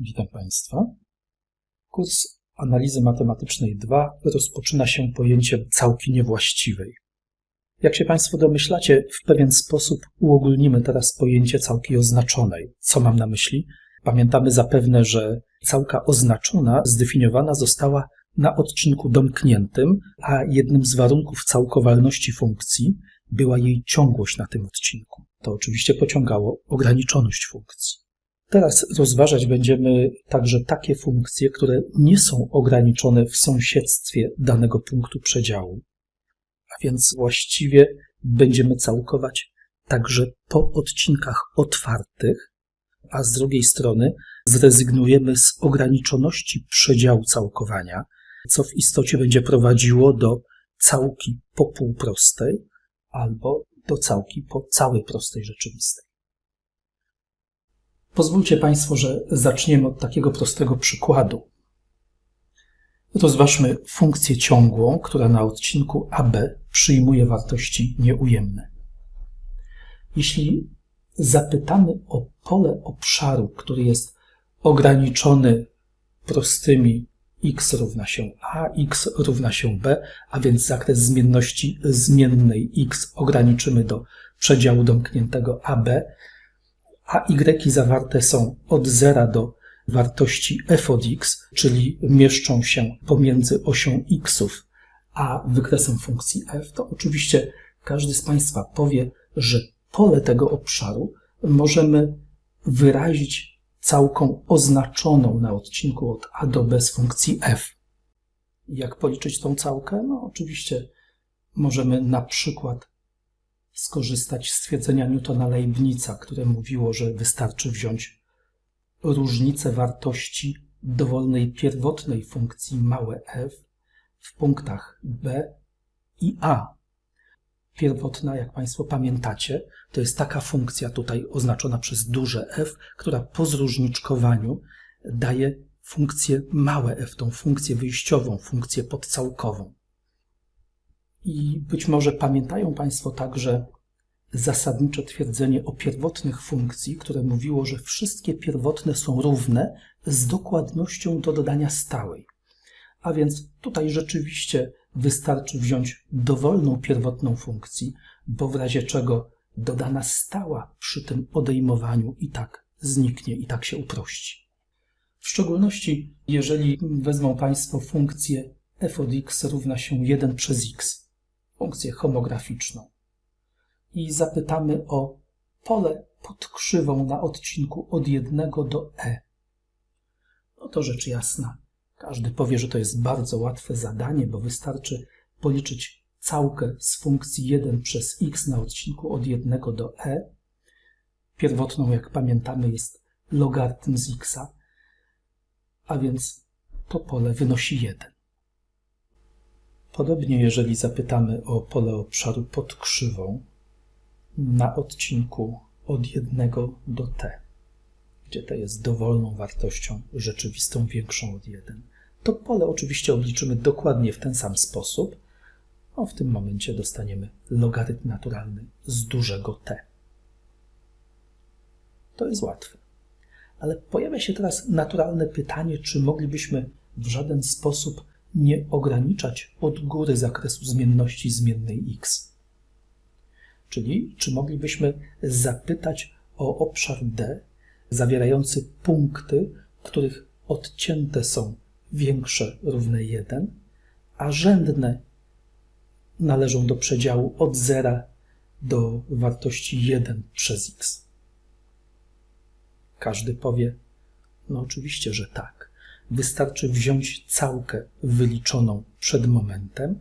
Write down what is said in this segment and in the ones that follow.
Witam Państwa. Kurs analizy matematycznej 2 rozpoczyna się pojęciem całki niewłaściwej. Jak się Państwo domyślacie, w pewien sposób uogólnimy teraz pojęcie całki oznaczonej. Co mam na myśli? Pamiętamy zapewne, że całka oznaczona zdefiniowana została na odcinku domkniętym, a jednym z warunków całkowalności funkcji była jej ciągłość na tym odcinku. To oczywiście pociągało ograniczoność funkcji. Teraz rozważać będziemy także takie funkcje, które nie są ograniczone w sąsiedztwie danego punktu przedziału. A więc właściwie będziemy całkować także po odcinkach otwartych, a z drugiej strony zrezygnujemy z ograniczoności przedziału całkowania, co w istocie będzie prowadziło do całki po półprostej albo do całki po całej prostej rzeczywistej. Pozwólcie Państwo, że zaczniemy od takiego prostego przykładu. Rozważmy funkcję ciągłą, która na odcinku AB przyjmuje wartości nieujemne. Jeśli zapytamy o pole obszaru, który jest ograniczony prostymi x równa się a, x równa się b, a więc zakres zmienności zmiennej x ograniczymy do przedziału domkniętego AB, a y zawarte są od 0 do wartości f od x, czyli mieszczą się pomiędzy osią xów a wykresem funkcji f, to oczywiście każdy z Państwa powie, że pole tego obszaru możemy wyrazić całką oznaczoną na odcinku od a do b z funkcji f. Jak policzyć tą całkę? No oczywiście możemy na przykład skorzystać z stwierdzenia Newtona-Leibnica, które mówiło, że wystarczy wziąć różnicę wartości dowolnej pierwotnej funkcji małe f w punktach b i a. Pierwotna, jak Państwo pamiętacie, to jest taka funkcja tutaj oznaczona przez duże f, która po zróżniczkowaniu daje funkcję małe f, tą funkcję wyjściową, funkcję podcałkową. I być może pamiętają Państwo także zasadnicze twierdzenie o pierwotnych funkcji, które mówiło, że wszystkie pierwotne są równe z dokładnością do dodania stałej. A więc tutaj rzeczywiście wystarczy wziąć dowolną pierwotną funkcji, bo w razie czego dodana stała przy tym odejmowaniu i tak zniknie, i tak się uprości. W szczególności, jeżeli wezmą Państwo funkcję f od x równa się 1 przez x, funkcję homograficzną i zapytamy o pole pod krzywą na odcinku od 1 do e. No to rzecz jasna. Każdy powie, że to jest bardzo łatwe zadanie, bo wystarczy policzyć całkę z funkcji 1 przez x na odcinku od 1 do e. Pierwotną, jak pamiętamy, jest logarytm z x, a więc to pole wynosi 1. Podobnie, jeżeli zapytamy o pole obszaru pod krzywą na odcinku od 1 do t, gdzie t jest dowolną wartością rzeczywistą większą od 1, to pole oczywiście obliczymy dokładnie w ten sam sposób. No, w tym momencie dostaniemy logarytm naturalny z dużego t. To jest łatwe. Ale pojawia się teraz naturalne pytanie, czy moglibyśmy w żaden sposób nie ograniczać od góry zakresu zmienności zmiennej x. Czyli czy moglibyśmy zapytać o obszar D zawierający punkty, których odcięte są większe równe 1, a rzędne należą do przedziału od 0 do wartości 1 przez x. Każdy powie, no oczywiście, że tak. Wystarczy wziąć całkę wyliczoną przed momentem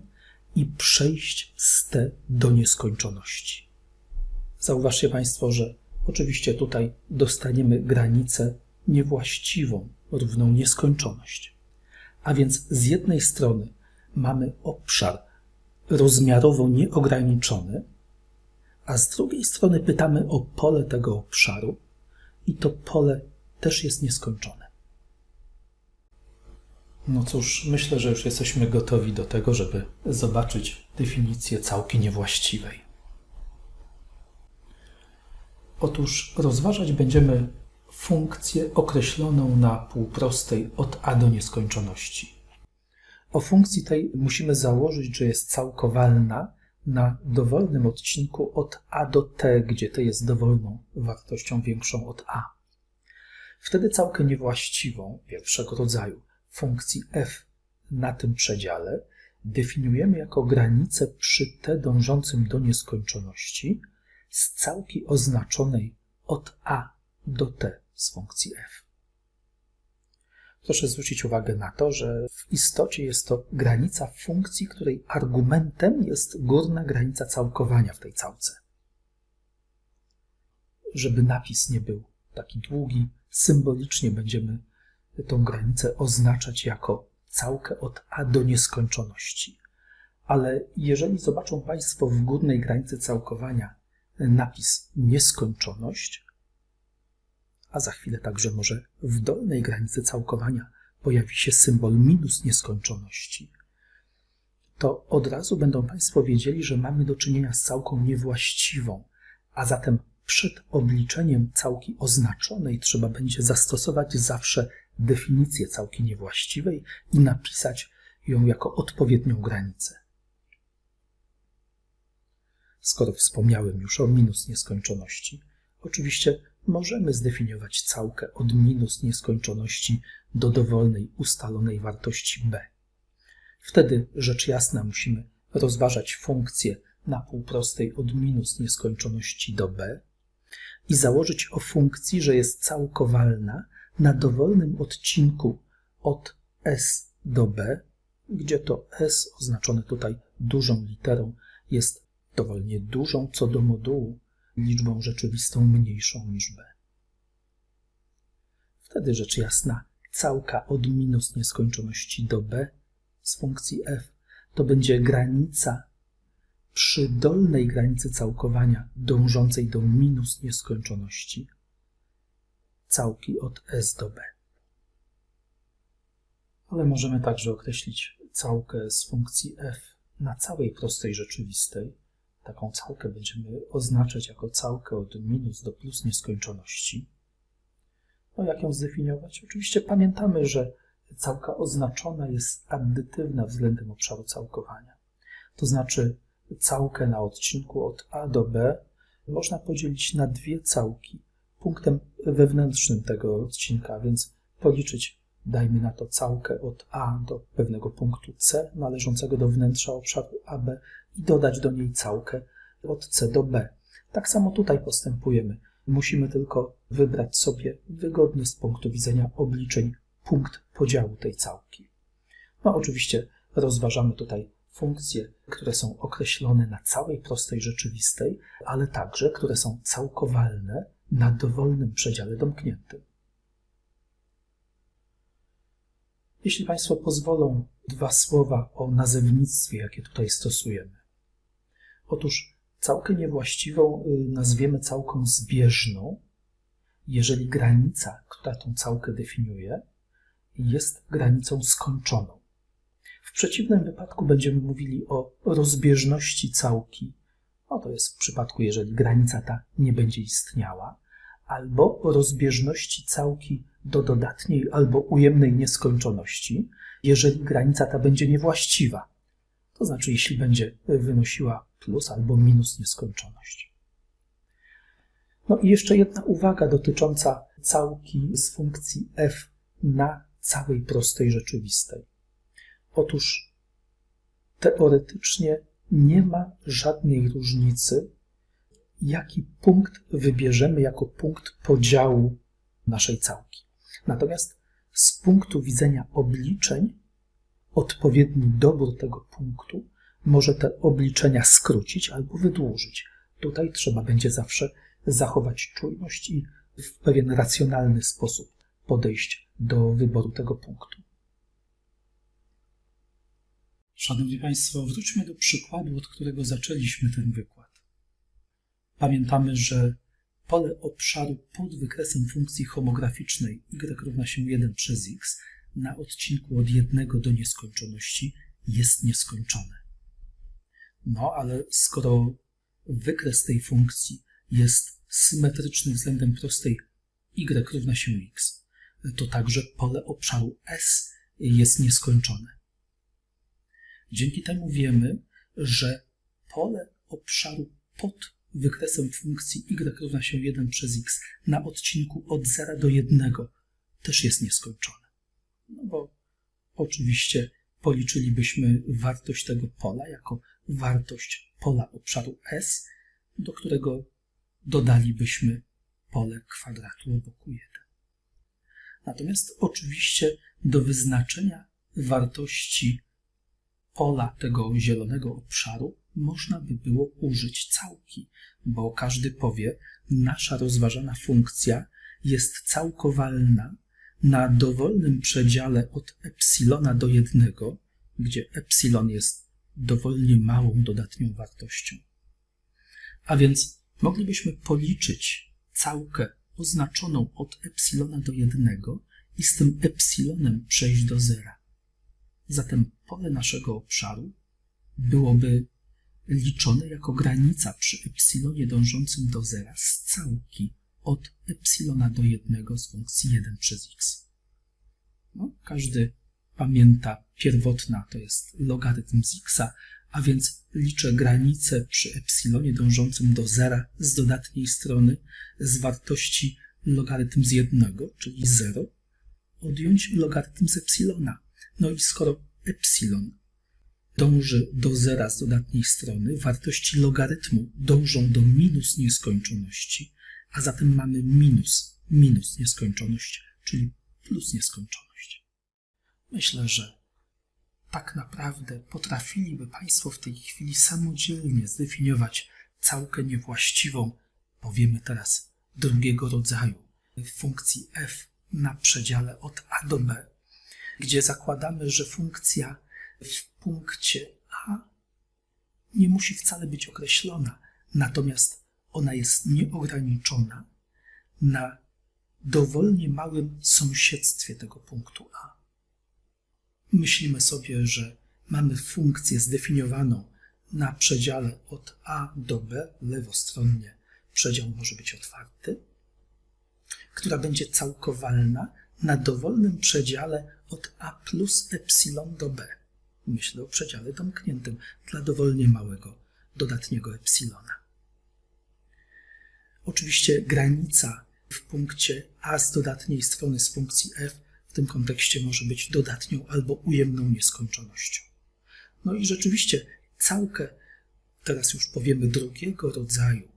i przejść z t do nieskończoności. Zauważcie Państwo, że oczywiście tutaj dostaniemy granicę niewłaściwą, równą nieskończoność. A więc z jednej strony mamy obszar rozmiarowo nieograniczony, a z drugiej strony pytamy o pole tego obszaru i to pole też jest nieskończone. No cóż, myślę, że już jesteśmy gotowi do tego, żeby zobaczyć definicję całki niewłaściwej. Otóż rozważać będziemy funkcję określoną na półprostej od a do nieskończoności. O funkcji tej musimy założyć, że jest całkowalna na dowolnym odcinku od a do t, gdzie t jest dowolną wartością większą od a. Wtedy całkę niewłaściwą pierwszego rodzaju funkcji f na tym przedziale definiujemy jako granicę przy t dążącym do nieskończoności z całki oznaczonej od a do t z funkcji f. Proszę zwrócić uwagę na to, że w istocie jest to granica funkcji, której argumentem jest górna granica całkowania w tej całce. Żeby napis nie był taki długi, symbolicznie będziemy tą granicę oznaczać jako całkę od a do nieskończoności. Ale jeżeli zobaczą Państwo w górnej granicy całkowania napis nieskończoność, a za chwilę także może w dolnej granicy całkowania pojawi się symbol minus nieskończoności, to od razu będą Państwo wiedzieli, że mamy do czynienia z całką niewłaściwą, a zatem przed obliczeniem całki oznaczonej trzeba będzie zastosować zawsze definicję całki niewłaściwej i napisać ją jako odpowiednią granicę. Skoro wspomniałem już o minus nieskończoności, oczywiście możemy zdefiniować całkę od minus nieskończoności do dowolnej ustalonej wartości b. Wtedy rzecz jasna musimy rozważać funkcję na półprostej od minus nieskończoności do b i założyć o funkcji, że jest całkowalna na dowolnym odcinku od s do b, gdzie to s oznaczone tutaj dużą literą jest dowolnie dużą co do modułu liczbą rzeczywistą mniejszą niż b. Wtedy rzecz jasna, całka od minus nieskończoności do b z funkcji f to będzie granica przy dolnej granicy całkowania dążącej do minus nieskończoności całki od s do b. Ale możemy także określić całkę z funkcji f na całej prostej rzeczywistej, Taką całkę będziemy oznaczać jako całkę od minus do plus nieskończoności. No jak ją zdefiniować? Oczywiście pamiętamy, że całka oznaczona jest addytywna względem obszaru całkowania. To znaczy całkę na odcinku od A do B można podzielić na dwie całki punktem wewnętrznym tego odcinka, więc policzyć, dajmy na to całkę od A do pewnego punktu C należącego do wnętrza obszaru AB i dodać do niej całkę od C do B. Tak samo tutaj postępujemy. Musimy tylko wybrać sobie wygodny z punktu widzenia obliczeń punkt podziału tej całki. No oczywiście rozważamy tutaj funkcje, które są określone na całej prostej rzeczywistej, ale także, które są całkowalne na dowolnym przedziale domkniętym. Jeśli Państwo pozwolą, dwa słowa o nazewnictwie, jakie tutaj stosujemy. Otóż całkę niewłaściwą y, nazwiemy całką zbieżną, jeżeli granica, która tą całkę definiuje, jest granicą skończoną. W przeciwnym wypadku będziemy mówili o rozbieżności całki. No to jest w przypadku, jeżeli granica ta nie będzie istniała, albo rozbieżności całki do dodatniej albo ujemnej nieskończoności, jeżeli granica ta będzie niewłaściwa. To znaczy, jeśli będzie wynosiła plus albo minus nieskończoność. No i jeszcze jedna uwaga dotycząca całki z funkcji f na całej prostej rzeczywistej. Otóż teoretycznie nie ma żadnej różnicy, jaki punkt wybierzemy jako punkt podziału naszej całki. Natomiast z punktu widzenia obliczeń odpowiedni dobór tego punktu może te obliczenia skrócić albo wydłużyć. Tutaj trzeba będzie zawsze zachować czujność i w pewien racjonalny sposób podejść do wyboru tego punktu. Szanowni Państwo, wróćmy do przykładu, od którego zaczęliśmy ten wykład. Pamiętamy, że pole obszaru pod wykresem funkcji homograficznej y równa się 1 przez x na odcinku od jednego do nieskończoności jest nieskończone. No, ale skoro wykres tej funkcji jest symetryczny względem prostej y równa się x, to także pole obszaru S jest nieskończone. Dzięki temu wiemy, że pole obszaru pod wykresem funkcji y równa się 1 przez x na odcinku od 0 do 1 też jest nieskończone. No bo oczywiście policzylibyśmy wartość tego pola jako wartość pola obszaru S, do którego dodalibyśmy pole kwadratu o boku 1. Natomiast oczywiście do wyznaczenia wartości pola tego zielonego obszaru można by było użyć całki, bo każdy powie, nasza rozważana funkcja jest całkowalna na dowolnym przedziale od epsilona do jednego, gdzie epsilon jest dowolnie małą dodatnią wartością. A więc moglibyśmy policzyć całkę oznaczoną od epsilona do jednego i z tym epsilonem przejść do zera. Zatem pole naszego obszaru byłoby liczone jako granica przy epsilonie dążącym do zera z całki od epsilona do jednego z funkcji 1 przez x. No, każdy pamięta, pierwotna to jest logarytm z x, a więc liczę granicę przy epsilonie dążącym do zera z dodatniej strony z wartości logarytm z jednego, czyli 0, odjąć logarytm z epsilona. No i skoro epsilon dąży do zera z dodatniej strony, wartości logarytmu dążą do minus nieskończoności, a zatem mamy minus, minus nieskończoność, czyli plus nieskończoność. Myślę, że tak naprawdę potrafiliby Państwo w tej chwili samodzielnie zdefiniować całkę niewłaściwą, powiemy teraz drugiego rodzaju, funkcji f na przedziale od a do b, gdzie zakładamy, że funkcja w punkcie a nie musi wcale być określona, natomiast ona jest nieograniczona na dowolnie małym sąsiedztwie tego punktu a. Myślimy sobie, że mamy funkcję zdefiniowaną na przedziale od a do b, lewostronnie przedział może być otwarty, która będzie całkowalna na dowolnym przedziale od a plus epsilon do b. Myślę o przedziale domkniętym dla dowolnie małego dodatniego epsilona. Oczywiście granica w punkcie a z dodatniej strony z funkcji f w tym kontekście może być dodatnią albo ujemną nieskończonością. No i rzeczywiście całkę, teraz już powiemy drugiego rodzaju,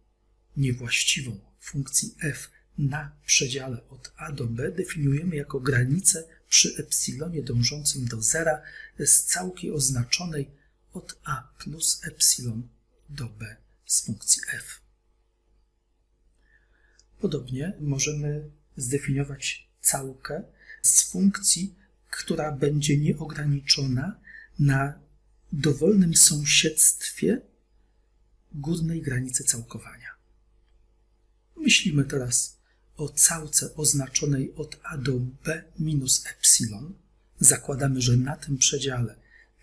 niewłaściwą funkcji f na przedziale od a do b definiujemy jako granicę przy epsilonie dążącym do zera z całki oznaczonej od a plus epsilon do b z funkcji f. Podobnie możemy zdefiniować całkę z funkcji, która będzie nieograniczona na dowolnym sąsiedztwie górnej granicy całkowania. Myślimy teraz o całce oznaczonej od a do b minus epsilon. Zakładamy, że na tym przedziale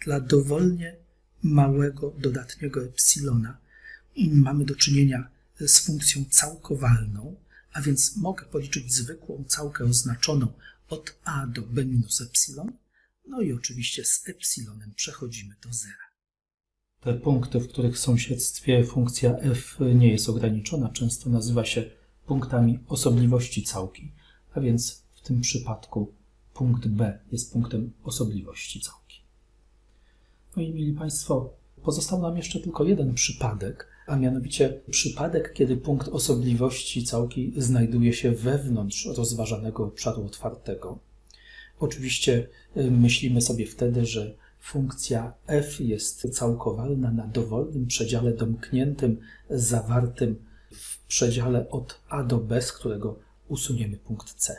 dla dowolnie małego dodatniego epsilona mamy do czynienia z funkcją całkowalną, a więc mogę policzyć zwykłą całkę oznaczoną od a do b minus epsilon, no i oczywiście z epsilonem przechodzimy do zera. Te punkty, w których w sąsiedztwie funkcja f nie jest ograniczona, często nazywa się punktami osobliwości całki, a więc w tym przypadku punkt b jest punktem osobliwości całki. No i mieli Państwo, pozostał nam jeszcze tylko jeden przypadek, a mianowicie przypadek, kiedy punkt osobliwości całki znajduje się wewnątrz rozważanego obszaru otwartego. Oczywiście y, myślimy sobie wtedy, że funkcja f jest całkowalna na dowolnym przedziale domkniętym zawartym przedziale od a do b, z którego usuniemy punkt c.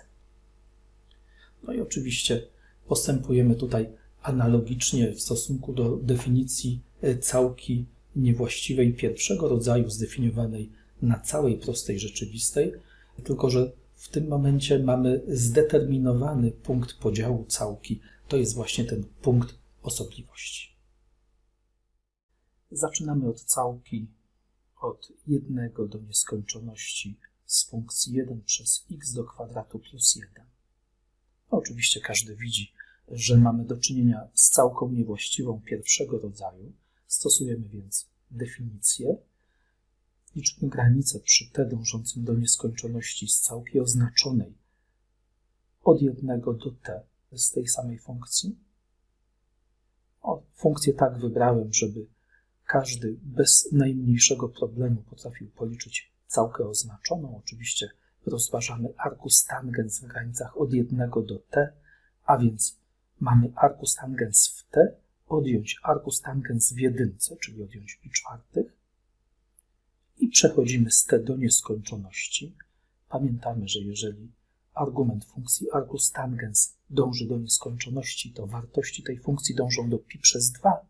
No i oczywiście postępujemy tutaj analogicznie w stosunku do definicji y, całki niewłaściwej pierwszego rodzaju zdefiniowanej na całej prostej rzeczywistej, tylko że w tym momencie mamy zdeterminowany punkt podziału całki. To jest właśnie ten punkt osobliwości. Zaczynamy od całki od jednego do nieskończoności z funkcji 1 przez x do kwadratu plus 1. No, oczywiście każdy widzi, że mamy do czynienia z całką niewłaściwą pierwszego rodzaju. Stosujemy więc definicję. Liczymy granicę przy t dążącym do nieskończoności z całki oznaczonej od 1 do t z tej samej funkcji. O, funkcję tak wybrałem, żeby każdy bez najmniejszego problemu potrafił policzyć całkę oznaczoną. Oczywiście rozważamy arcus tangens w granicach od 1 do t, a więc mamy arcus tangens w t, odjąć arcus tangens w jedynce, czyli odjąć pi czwartych i przechodzimy z t do nieskończoności. Pamiętamy, że jeżeli argument funkcji arcus tangens dąży do nieskończoności, to wartości tej funkcji dążą do pi przez 2.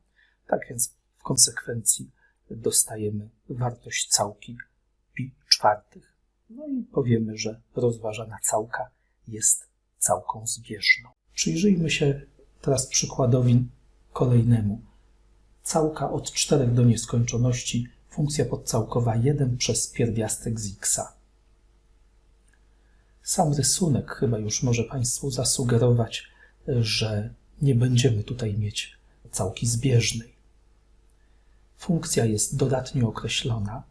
Tak więc w konsekwencji dostajemy wartość całki pi czwartych. No i powiemy, że rozważana całka jest całką zbieżną. Przyjrzyjmy się teraz przykładowi kolejnemu. Całka od 4 do nieskończoności, funkcja podcałkowa 1 przez pierwiastek z x. Sam rysunek chyba już może Państwu zasugerować, że nie będziemy tutaj mieć całki zbieżnej. Funkcja jest dodatnio określona,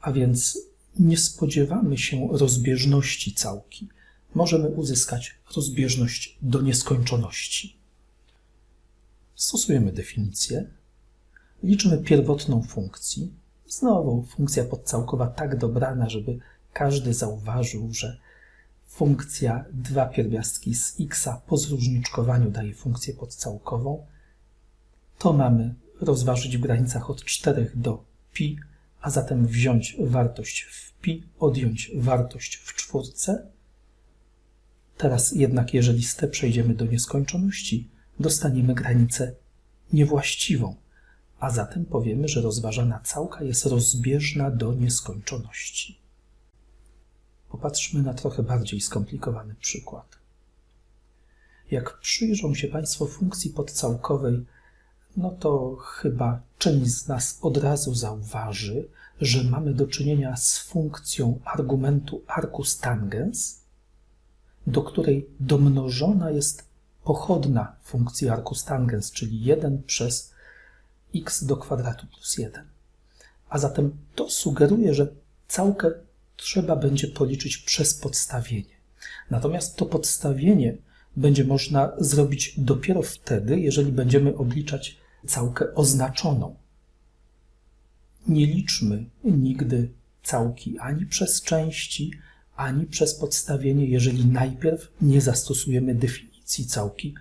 a więc nie spodziewamy się rozbieżności całki. Możemy uzyskać rozbieżność do nieskończoności. Stosujemy definicję, liczymy pierwotną funkcji. Znowu funkcja podcałkowa tak dobrana, żeby każdy zauważył, że funkcja dwa pierwiastki z x po zróżniczkowaniu daje funkcję podcałkową. To mamy rozważyć w granicach od 4 do pi, a zatem wziąć wartość w pi, odjąć wartość w czwórce. Teraz jednak, jeżeli z t przejdziemy do nieskończoności, dostaniemy granicę niewłaściwą, a zatem powiemy, że rozważana całka jest rozbieżna do nieskończoności. Popatrzmy na trochę bardziej skomplikowany przykład. Jak przyjrzą się Państwo funkcji podcałkowej, no to chyba część z nas od razu zauważy, że mamy do czynienia z funkcją argumentu arcus tangens, do której domnożona jest pochodna funkcji arcus tangens, czyli 1 przez x do kwadratu plus 1. A zatem to sugeruje, że całkę trzeba będzie policzyć przez podstawienie. Natomiast to podstawienie będzie można zrobić dopiero wtedy, jeżeli będziemy obliczać całkę oznaczoną. Nie liczmy nigdy całki ani przez części, ani przez podstawienie, jeżeli najpierw nie zastosujemy definicji całki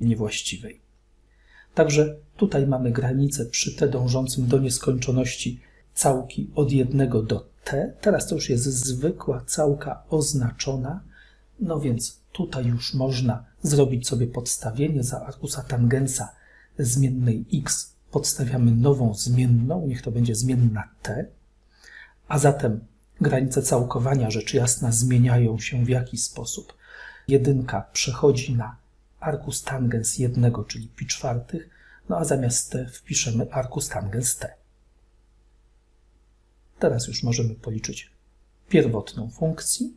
niewłaściwej. Także tutaj mamy granicę przy t dążącym do nieskończoności całki od 1 do t. Teraz to już jest zwykła całka oznaczona, no więc tutaj już można zrobić sobie podstawienie za arkusa tangensa zmiennej x. Podstawiamy nową zmienną, niech to będzie zmienna t, a zatem granice całkowania rzecz jasna zmieniają się w jaki sposób. Jedynka przechodzi na arkus tangens jednego, czyli pi czwartych, no a zamiast t wpiszemy arkus tangens t. Teraz już możemy policzyć pierwotną funkcję.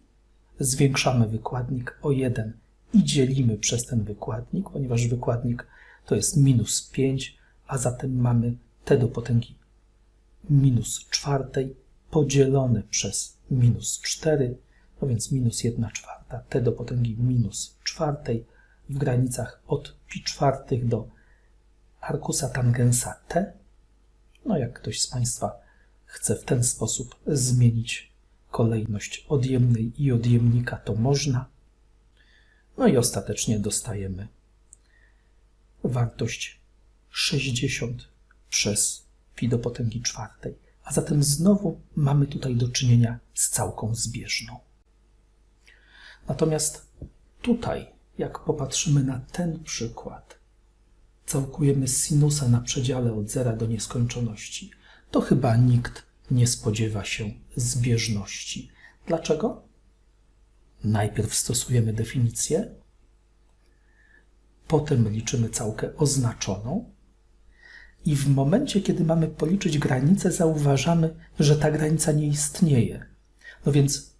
Zwiększamy wykładnik o 1 i dzielimy przez ten wykładnik, ponieważ wykładnik to jest minus 5, a zatem mamy t do potęgi minus czwartej podzielone przez minus 4, no więc minus 1 czwarta, t do potęgi minus czwartej w granicach od pi czwartych do arkusa tangensa t. No jak ktoś z Państwa chce w ten sposób zmienić kolejność odjemnej i odjemnika, to można. No i ostatecznie dostajemy wartość 60 przez pi do potęgi czwartej. A zatem znowu mamy tutaj do czynienia z całką zbieżną. Natomiast tutaj, jak popatrzymy na ten przykład, całkujemy sinusa na przedziale od zera do nieskończoności, to chyba nikt nie spodziewa się zbieżności. Dlaczego? Najpierw stosujemy definicję, potem liczymy całkę oznaczoną i w momencie, kiedy mamy policzyć granicę, zauważamy, że ta granica nie istnieje. No więc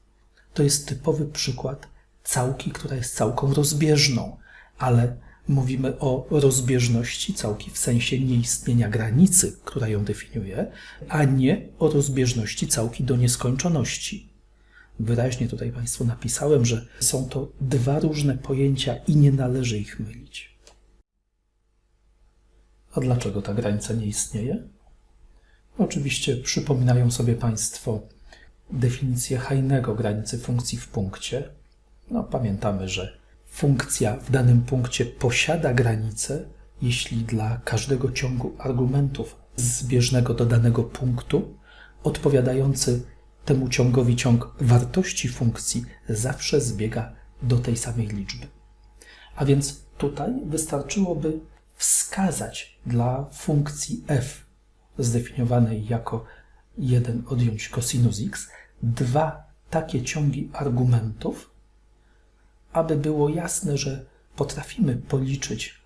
to jest typowy przykład całki, która jest całką rozbieżną, ale mówimy o rozbieżności całki w sensie nieistnienia granicy, która ją definiuje, a nie o rozbieżności całki do nieskończoności. Wyraźnie tutaj Państwu napisałem, że są to dwa różne pojęcia i nie należy ich mylić. A dlaczego ta granica nie istnieje? Oczywiście przypominają sobie Państwo definicję Heinego granicy funkcji w punkcie. No, pamiętamy, że funkcja w danym punkcie posiada granicę, jeśli dla każdego ciągu argumentów zbieżnego do danego punktu odpowiadający temu ciągowi ciąg wartości funkcji zawsze zbiega do tej samej liczby. A więc tutaj wystarczyłoby wskazać dla funkcji f zdefiniowanej jako 1 odjąć cosinus x dwa takie ciągi argumentów, aby było jasne, że potrafimy policzyć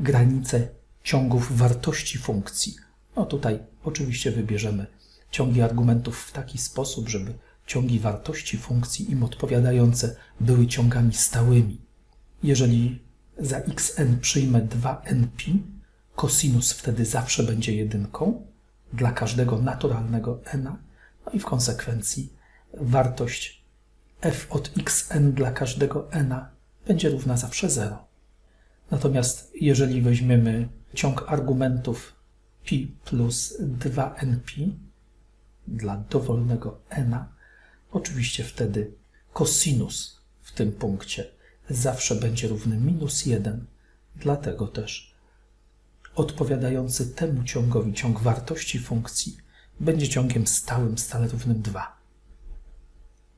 granice ciągów wartości funkcji. No tutaj oczywiście wybierzemy ciągi argumentów w taki sposób, żeby ciągi wartości funkcji im odpowiadające były ciągami stałymi. Jeżeli za xn przyjmę 2np, kosinus wtedy zawsze będzie jedynką dla każdego naturalnego n, no i w konsekwencji wartość f od xn dla każdego n będzie równa zawsze 0. Natomiast jeżeli weźmiemy ciąg argumentów pi plus 2np dla dowolnego n, oczywiście wtedy kosinus w tym punkcie zawsze będzie równy minus 1, dlatego też odpowiadający temu ciągowi ciąg wartości funkcji będzie ciągiem stałym stale równym 2.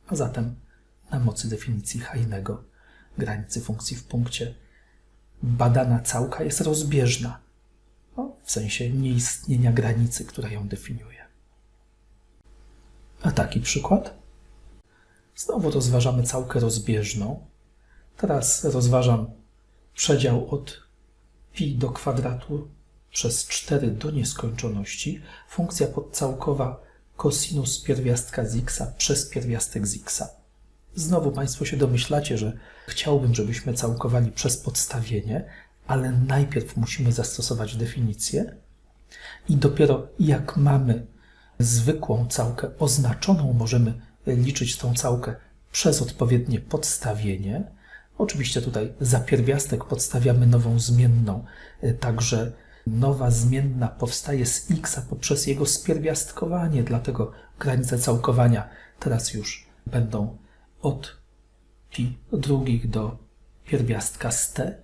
A zatem na mocy definicji Heinego granicy funkcji w punkcie badana całka jest rozbieżna, no, w sensie nieistnienia granicy, która ją definiuje. A taki przykład? Znowu rozważamy całkę rozbieżną. Teraz rozważam przedział od pi do kwadratu przez 4 do nieskończoności, funkcja podcałkowa cosinus pierwiastka z x przez pierwiastek z x. Znowu Państwo się domyślacie, że chciałbym, żebyśmy całkowali przez podstawienie, ale najpierw musimy zastosować definicję i dopiero jak mamy zwykłą całkę oznaczoną, możemy liczyć tą całkę przez odpowiednie podstawienie. Oczywiście tutaj za pierwiastek podstawiamy nową zmienną, także nowa zmienna powstaje z x poprzez jego spierwiastkowanie, dlatego granice całkowania teraz już będą od pi drugich do pierwiastka z t.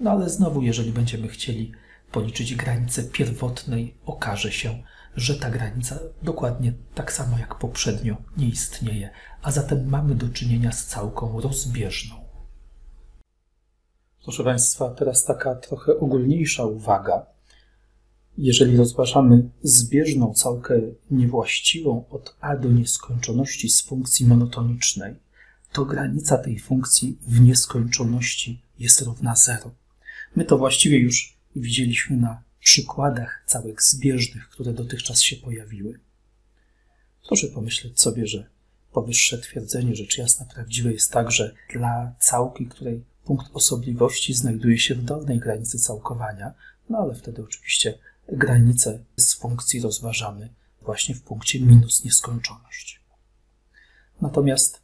No ale znowu, jeżeli będziemy chcieli policzyć granicę pierwotnej, okaże się, że ta granica dokładnie tak samo jak poprzednio nie istnieje, a zatem mamy do czynienia z całką rozbieżną. Proszę Państwa, teraz taka trochę ogólniejsza uwaga. Jeżeli rozważamy zbieżną całkę niewłaściwą od a do nieskończoności z funkcji monotonicznej, to granica tej funkcji w nieskończoności jest równa 0. My to właściwie już widzieliśmy na przykładach całych zbieżnych, które dotychczas się pojawiły. Proszę pomyśleć sobie, że powyższe twierdzenie rzecz jasna prawdziwe jest także dla całki, której punkt osobliwości znajduje się w dolnej granicy całkowania, no ale wtedy oczywiście granicę z funkcji rozważamy właśnie w punkcie minus nieskończoność. Natomiast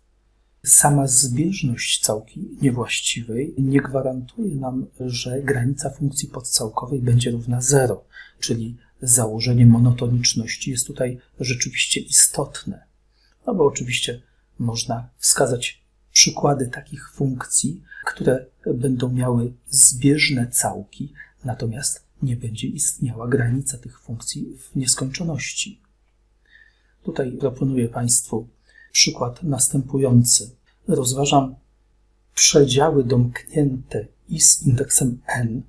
sama zbieżność całki niewłaściwej nie gwarantuje nam, że granica funkcji podcałkowej będzie równa 0, czyli założenie monotoniczności jest tutaj rzeczywiście istotne. No bo oczywiście można wskazać przykłady takich funkcji, które będą miały zbieżne całki, natomiast nie będzie istniała granica tych funkcji w nieskończoności. Tutaj proponuję Państwu przykład następujący. Rozważam przedziały domknięte i z indeksem n,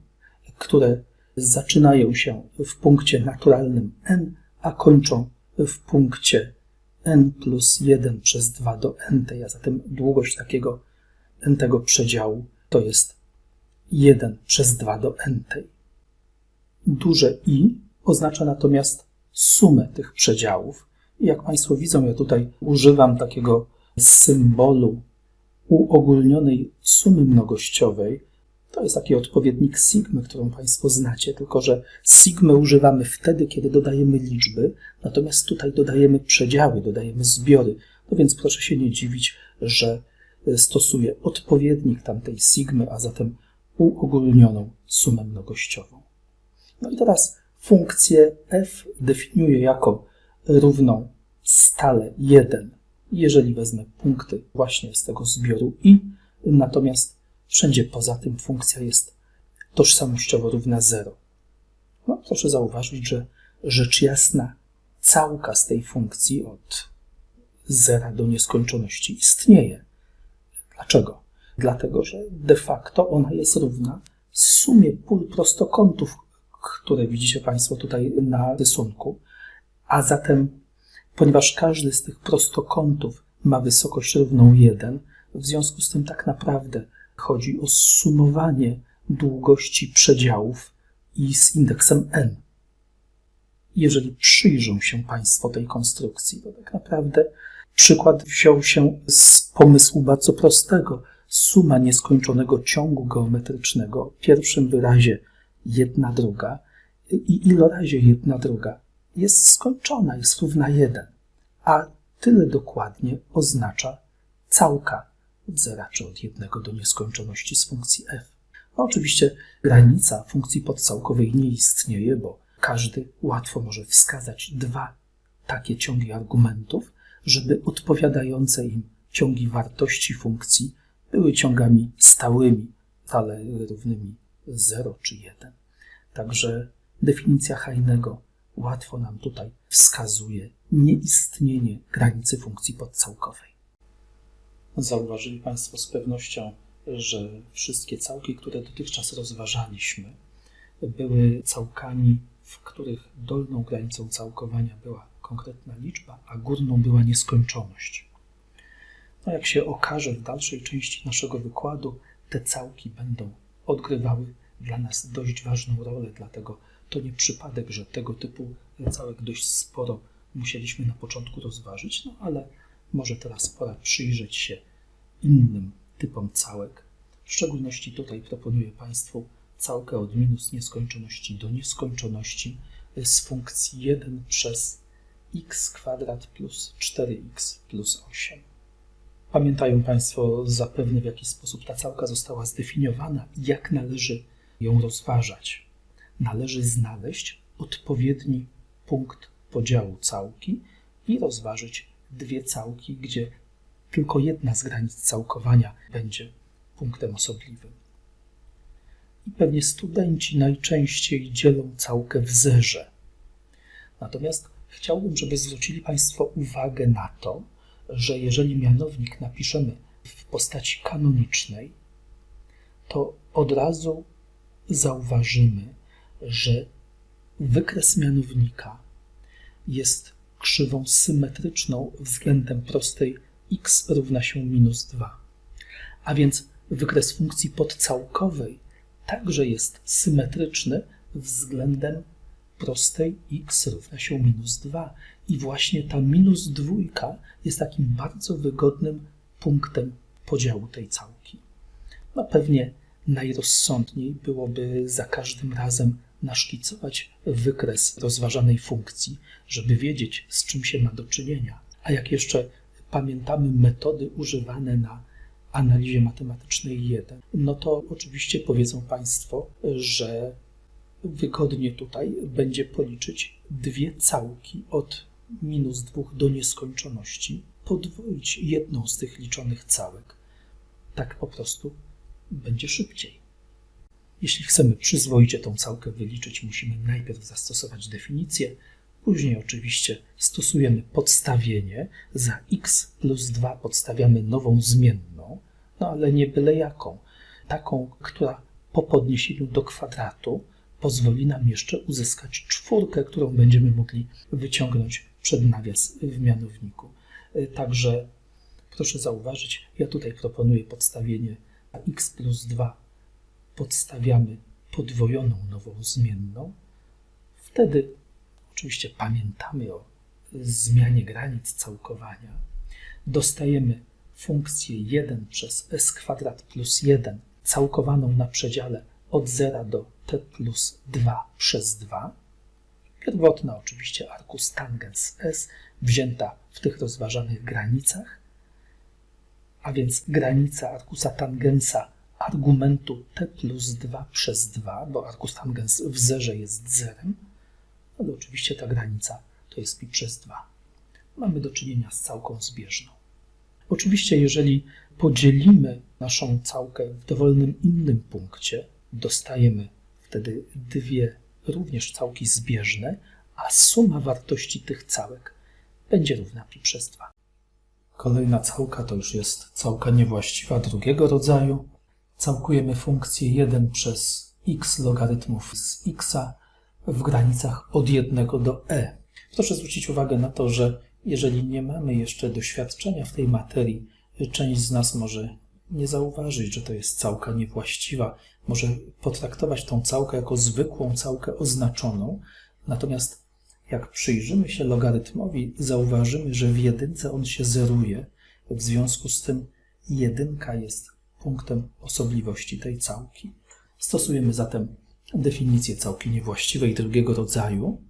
które zaczynają się w punkcie naturalnym n, a kończą w punkcie n plus 1 przez 2 do n, a zatem długość takiego n tego przedziału to jest 1 przez 2 do n. Duże i oznacza natomiast sumę tych przedziałów, jak Państwo widzą, ja tutaj używam takiego symbolu uogólnionej sumy mnogościowej. To jest taki odpowiednik sigmy, którą Państwo znacie, tylko że sigmy używamy wtedy, kiedy dodajemy liczby, natomiast tutaj dodajemy przedziały, dodajemy zbiory. No więc proszę się nie dziwić, że stosuję odpowiednik tamtej sigmy, a zatem uogólnioną sumę mnogościową. No i teraz funkcję f definiuję jako równą stale 1, jeżeli wezmę punkty właśnie z tego zbioru i, natomiast wszędzie poza tym funkcja jest tożsamościowo równa 0. No, proszę zauważyć, że rzecz jasna całka z tej funkcji od zera do nieskończoności istnieje. Dlaczego? Dlatego, że de facto ona jest równa sumie pól prostokątów, które widzicie Państwo tutaj na rysunku, a zatem, ponieważ każdy z tych prostokątów ma wysokość równą 1, w związku z tym tak naprawdę chodzi o sumowanie długości przedziałów i z indeksem n. Jeżeli przyjrzą się Państwo tej konstrukcji, to tak naprawdę przykład wziął się z pomysłu bardzo prostego. Suma nieskończonego ciągu geometrycznego w pierwszym wyrazie jedna druga i ilorazie jedna druga jest skończona, jest równa 1, a tyle dokładnie oznacza całka od zera czy od jednego do nieskończoności z funkcji f. No oczywiście granica funkcji podcałkowej nie istnieje, bo każdy łatwo może wskazać dwa takie ciągi argumentów, żeby odpowiadające im ciągi wartości funkcji były ciągami stałymi, ale równymi 0 czy 1. Także definicja Heinego łatwo nam tutaj wskazuje nieistnienie granicy funkcji podcałkowej. Zauważyli Państwo z pewnością, że wszystkie całki, które dotychczas rozważaliśmy, były całkami, w których dolną granicą całkowania była konkretna liczba, a górną była nieskończoność. No jak się okaże w dalszej części naszego wykładu, te całki będą odgrywały dla nas dość ważną rolę, dlatego to nie przypadek, że tego typu całek dość sporo musieliśmy na początku rozważyć, no ale może teraz pora przyjrzeć się innym typom całek. W szczególności tutaj proponuję Państwu całkę od minus nieskończoności do nieskończoności z funkcji 1 przez x kwadrat plus 4x plus 8. Pamiętają Państwo zapewne, w jaki sposób ta całka została zdefiniowana i jak należy ją rozważać. Należy znaleźć odpowiedni punkt podziału całki i rozważyć dwie całki, gdzie tylko jedna z granic całkowania będzie punktem osobliwym. I pewnie studenci najczęściej dzielą całkę w zerze. Natomiast chciałbym, żeby zwrócili Państwo uwagę na to, że jeżeli mianownik napiszemy w postaci kanonicznej, to od razu zauważymy, że wykres mianownika jest krzywą symetryczną względem prostej x równa się minus 2. A więc wykres funkcji podcałkowej także jest symetryczny względem prostej x równa się minus 2. I właśnie ta minus dwójka jest takim bardzo wygodnym punktem podziału tej całki. No pewnie najrozsądniej byłoby za każdym razem naszkicować wykres rozważanej funkcji, żeby wiedzieć, z czym się ma do czynienia. A jak jeszcze pamiętamy metody używane na analizie matematycznej 1, no to oczywiście powiedzą Państwo, że wygodnie tutaj będzie policzyć dwie całki od minus 2 do nieskończoności, podwoić jedną z tych liczonych całek. Tak po prostu będzie szybciej. Jeśli chcemy przyzwoicie tą całkę wyliczyć, musimy najpierw zastosować definicję, później oczywiście stosujemy podstawienie. Za x plus 2 podstawiamy nową zmienną, no ale nie byle jaką. Taką, która po podniesieniu do kwadratu pozwoli nam jeszcze uzyskać czwórkę, którą będziemy mogli wyciągnąć przed nawias w mianowniku. Także proszę zauważyć, ja tutaj proponuję podstawienie x plus 2 podstawiamy podwojoną nową zmienną, wtedy oczywiście pamiętamy o zmianie granic całkowania, dostajemy funkcję 1 przez s kwadrat plus 1 całkowaną na przedziale od 0 do t plus 2 przez 2. Pierwotna oczywiście arkus tangens s wzięta w tych rozważanych granicach, a więc granica arkusa tangensa argumentu t plus 2 przez 2, bo arkus tangens w zerze jest zerem, ale oczywiście ta granica to jest pi przez 2. Mamy do czynienia z całką zbieżną. Oczywiście, jeżeli podzielimy naszą całkę w dowolnym innym punkcie, dostajemy wtedy dwie również całki zbieżne, a suma wartości tych całek będzie równa pi przez 2. Kolejna całka to już jest całka niewłaściwa drugiego rodzaju. Całkujemy funkcję 1 przez x logarytmów z x w granicach od 1 do e. Proszę zwrócić uwagę na to, że jeżeli nie mamy jeszcze doświadczenia w tej materii, część z nas może nie zauważyć, że to jest całka niewłaściwa, może potraktować tą całkę jako zwykłą całkę oznaczoną, natomiast jak przyjrzymy się logarytmowi, zauważymy, że w jedynce on się zeruje, w związku z tym jedynka jest punktem osobliwości tej całki. Stosujemy zatem definicję całki niewłaściwej drugiego rodzaju.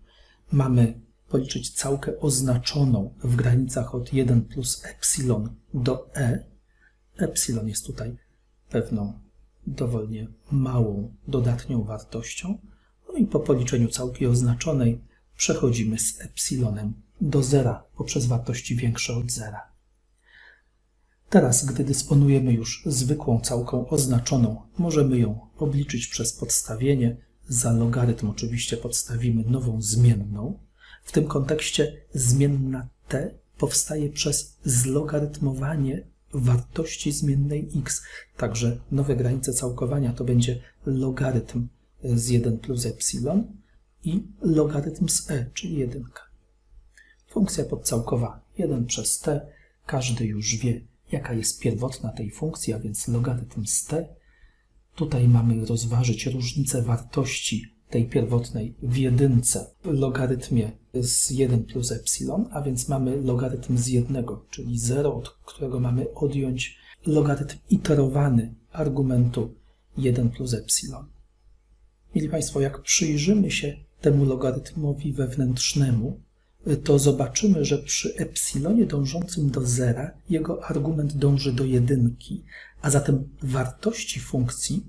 Mamy policzyć całkę oznaczoną w granicach od 1 plus epsilon do e. Epsilon jest tutaj pewną dowolnie małą dodatnią wartością. No i po policzeniu całki oznaczonej przechodzimy z epsilonem do zera poprzez wartości większe od zera. Teraz, gdy dysponujemy już zwykłą całką oznaczoną, możemy ją obliczyć przez podstawienie. Za logarytm oczywiście podstawimy nową zmienną. W tym kontekście zmienna t powstaje przez zlogarytmowanie wartości zmiennej x. Także nowe granice całkowania to będzie logarytm z 1 plus epsilon i logarytm z e, czyli 1. Funkcja podcałkowa 1 przez t. Każdy już wie, jaka jest pierwotna tej funkcji, a więc logarytm z t. Tutaj mamy rozważyć różnicę wartości tej pierwotnej w jedynce logarytmie z 1 plus epsilon, a więc mamy logarytm z 1, czyli 0, od którego mamy odjąć logarytm iterowany argumentu 1 plus epsilon. Mieli Państwo, jak przyjrzymy się temu logarytmowi wewnętrznemu, to zobaczymy, że przy epsilonie dążącym do zera jego argument dąży do jedynki, a zatem wartości funkcji,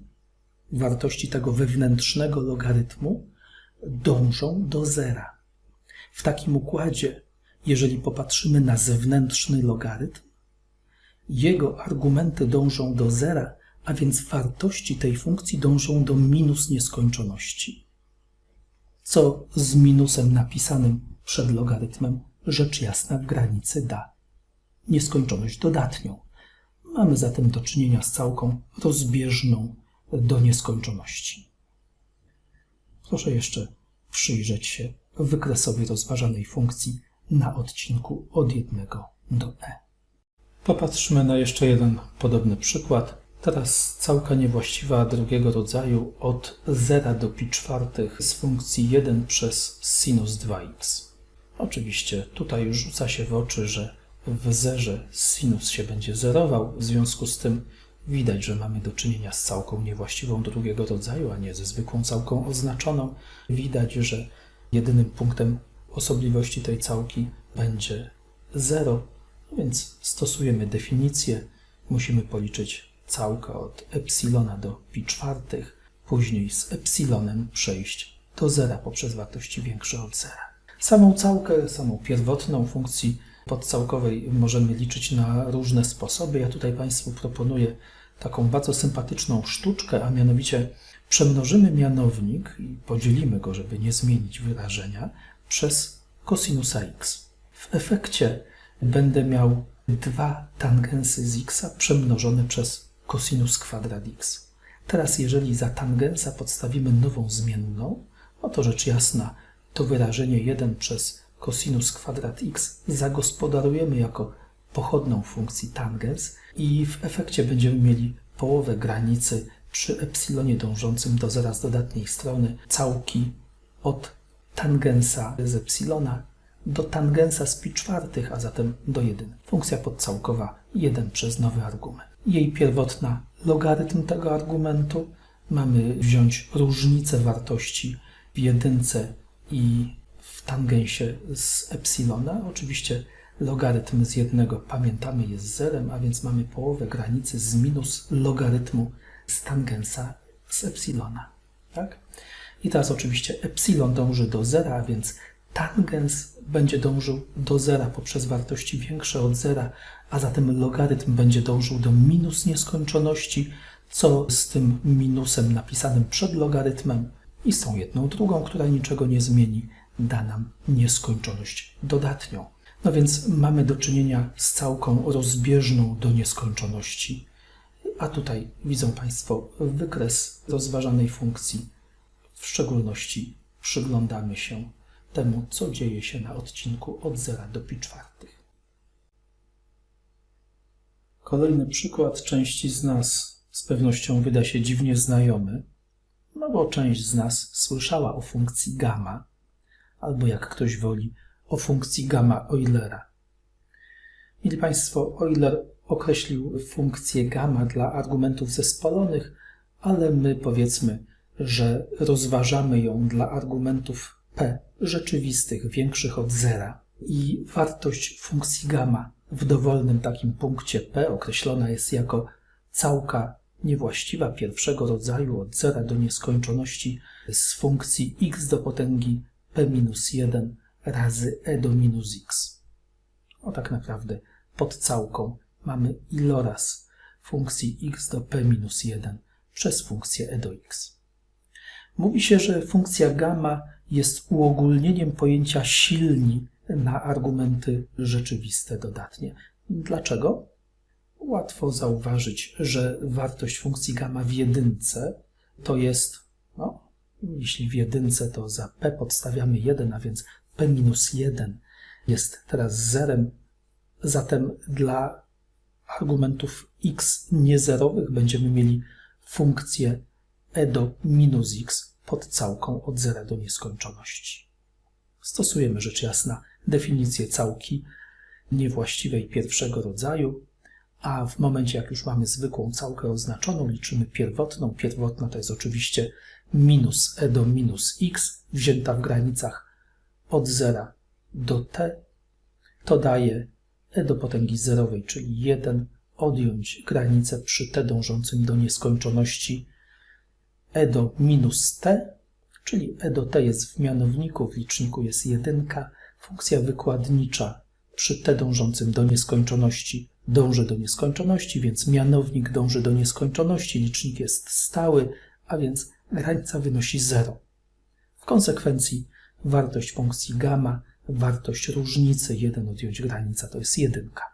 wartości tego wewnętrznego logarytmu dążą do zera. W takim układzie, jeżeli popatrzymy na zewnętrzny logarytm, jego argumenty dążą do zera, a więc wartości tej funkcji dążą do minus nieskończoności. Co z minusem napisanym przed logarytmem rzecz jasna w granicy da nieskończoność dodatnią. Mamy zatem do czynienia z całką rozbieżną do nieskończoności. Proszę jeszcze przyjrzeć się wykresowi rozważanej funkcji na odcinku od 1 do e. Popatrzmy na jeszcze jeden podobny przykład. Teraz całka niewłaściwa drugiego rodzaju od 0 do pi czwartych z funkcji 1 przez sinus 2x. Oczywiście tutaj rzuca się w oczy, że w zerze sinus się będzie zerował, w związku z tym widać, że mamy do czynienia z całką niewłaściwą drugiego rodzaju, a nie ze zwykłą całką oznaczoną. Widać, że jedynym punktem osobliwości tej całki będzie 0, więc stosujemy definicję. Musimy policzyć całkę od epsilona do pi czwartych, później z epsilonem przejść do zera poprzez wartości większe od zera. Samą całkę, samą pierwotną funkcji podcałkowej możemy liczyć na różne sposoby. Ja tutaj Państwu proponuję taką bardzo sympatyczną sztuczkę, a mianowicie przemnożymy mianownik i podzielimy go, żeby nie zmienić wyrażenia, przez cosinusa x. W efekcie będę miał dwa tangensy z x przemnożone przez cosinus kwadrat x. Teraz jeżeli za tangensa podstawimy nową zmienną, no to rzecz jasna to wyrażenie 1 przez cosinus kwadrat x zagospodarujemy jako pochodną funkcji tangens i w efekcie będziemy mieli połowę granicy przy epsilonie dążącym do zera z dodatniej strony całki od tangensa z epsilona do tangensa z pi czwartych, a zatem do 1. Funkcja podcałkowa 1 przez nowy argument. Jej pierwotna logarytm tego argumentu. Mamy wziąć różnicę wartości w jedynce i w tangensie z epsilona. Oczywiście logarytm z jednego, pamiętamy, jest zerem, a więc mamy połowę granicy z minus logarytmu z tangensa z epsilona. Tak? I teraz oczywiście epsilon dąży do zera, a więc tangens będzie dążył do zera poprzez wartości większe od zera, a zatem logarytm będzie dążył do minus nieskończoności, co z tym minusem napisanym przed logarytmem i z tą jedną drugą, która niczego nie zmieni, da nam nieskończoność dodatnią. No więc mamy do czynienia z całką rozbieżną do nieskończoności. A tutaj widzą Państwo wykres rozważanej funkcji. W szczególności przyglądamy się temu, co dzieje się na odcinku od 0 do pi czwartych. Kolejny przykład części z nas z pewnością wyda się dziwnie znajomy, no bo część z nas słyszała o funkcji gamma, albo jak ktoś woli, o funkcji gamma Eulera. Mili Państwo, Euler określił funkcję gamma dla argumentów zespolonych, ale my powiedzmy, że rozważamy ją dla argumentów p rzeczywistych, większych od zera. I wartość funkcji gamma w dowolnym takim punkcie p określona jest jako całka niewłaściwa pierwszego rodzaju od zera do nieskończoności z funkcji x do potęgi p minus 1 razy e do minus x. O tak naprawdę pod całką mamy iloraz funkcji x do p minus 1 przez funkcję e do x. Mówi się, że funkcja gamma jest uogólnieniem pojęcia silni na argumenty rzeczywiste dodatnie. Dlaczego? Łatwo zauważyć, że wartość funkcji gamma w jedynce to jest, no, jeśli w jedynce to za p podstawiamy 1, a więc p minus 1 jest teraz zerem, zatem dla argumentów x niezerowych będziemy mieli funkcję e do minus x pod całką od zera do nieskończoności. Stosujemy rzecz jasna definicję całki niewłaściwej pierwszego rodzaju, a w momencie, jak już mamy zwykłą całkę oznaczoną, liczymy pierwotną. Pierwotna to jest oczywiście minus e do minus x, wzięta w granicach od zera do t. To daje e do potęgi zerowej, czyli 1, odjąć granicę przy t dążącym do nieskończoności e do minus t, czyli e do t jest w mianowniku, w liczniku jest jedynka, funkcja wykładnicza przy t dążącym do nieskończoności dąży do nieskończoności, więc mianownik dąży do nieskończoności, licznik jest stały, a więc granica wynosi 0. W konsekwencji wartość funkcji gamma, wartość różnicy 1 odjąć granica to jest jedynka.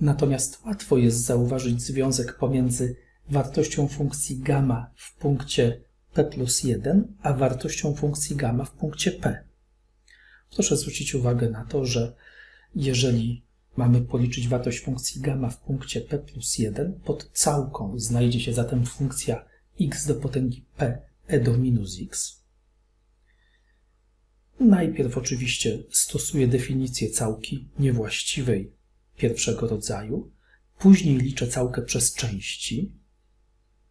Natomiast łatwo jest zauważyć związek pomiędzy wartością funkcji gamma w punkcie p plus 1, a wartością funkcji gamma w punkcie p. Proszę zwrócić uwagę na to, że jeżeli mamy policzyć wartość funkcji gamma w punkcie p plus 1, pod całką znajdzie się zatem funkcja x do potęgi p e do minus x. Najpierw oczywiście stosuję definicję całki niewłaściwej pierwszego rodzaju, później liczę całkę przez części,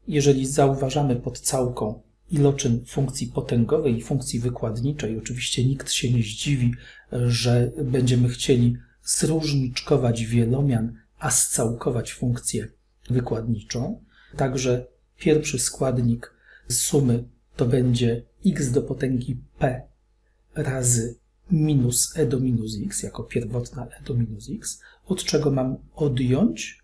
jeżeli zauważamy pod całką iloczyn funkcji potęgowej i funkcji wykładniczej, oczywiście nikt się nie zdziwi, że będziemy chcieli zróżniczkować wielomian, a scałkować funkcję wykładniczą. Także pierwszy składnik sumy to będzie x do potęgi p razy minus e do minus x, jako pierwotna e do minus x, od czego mam odjąć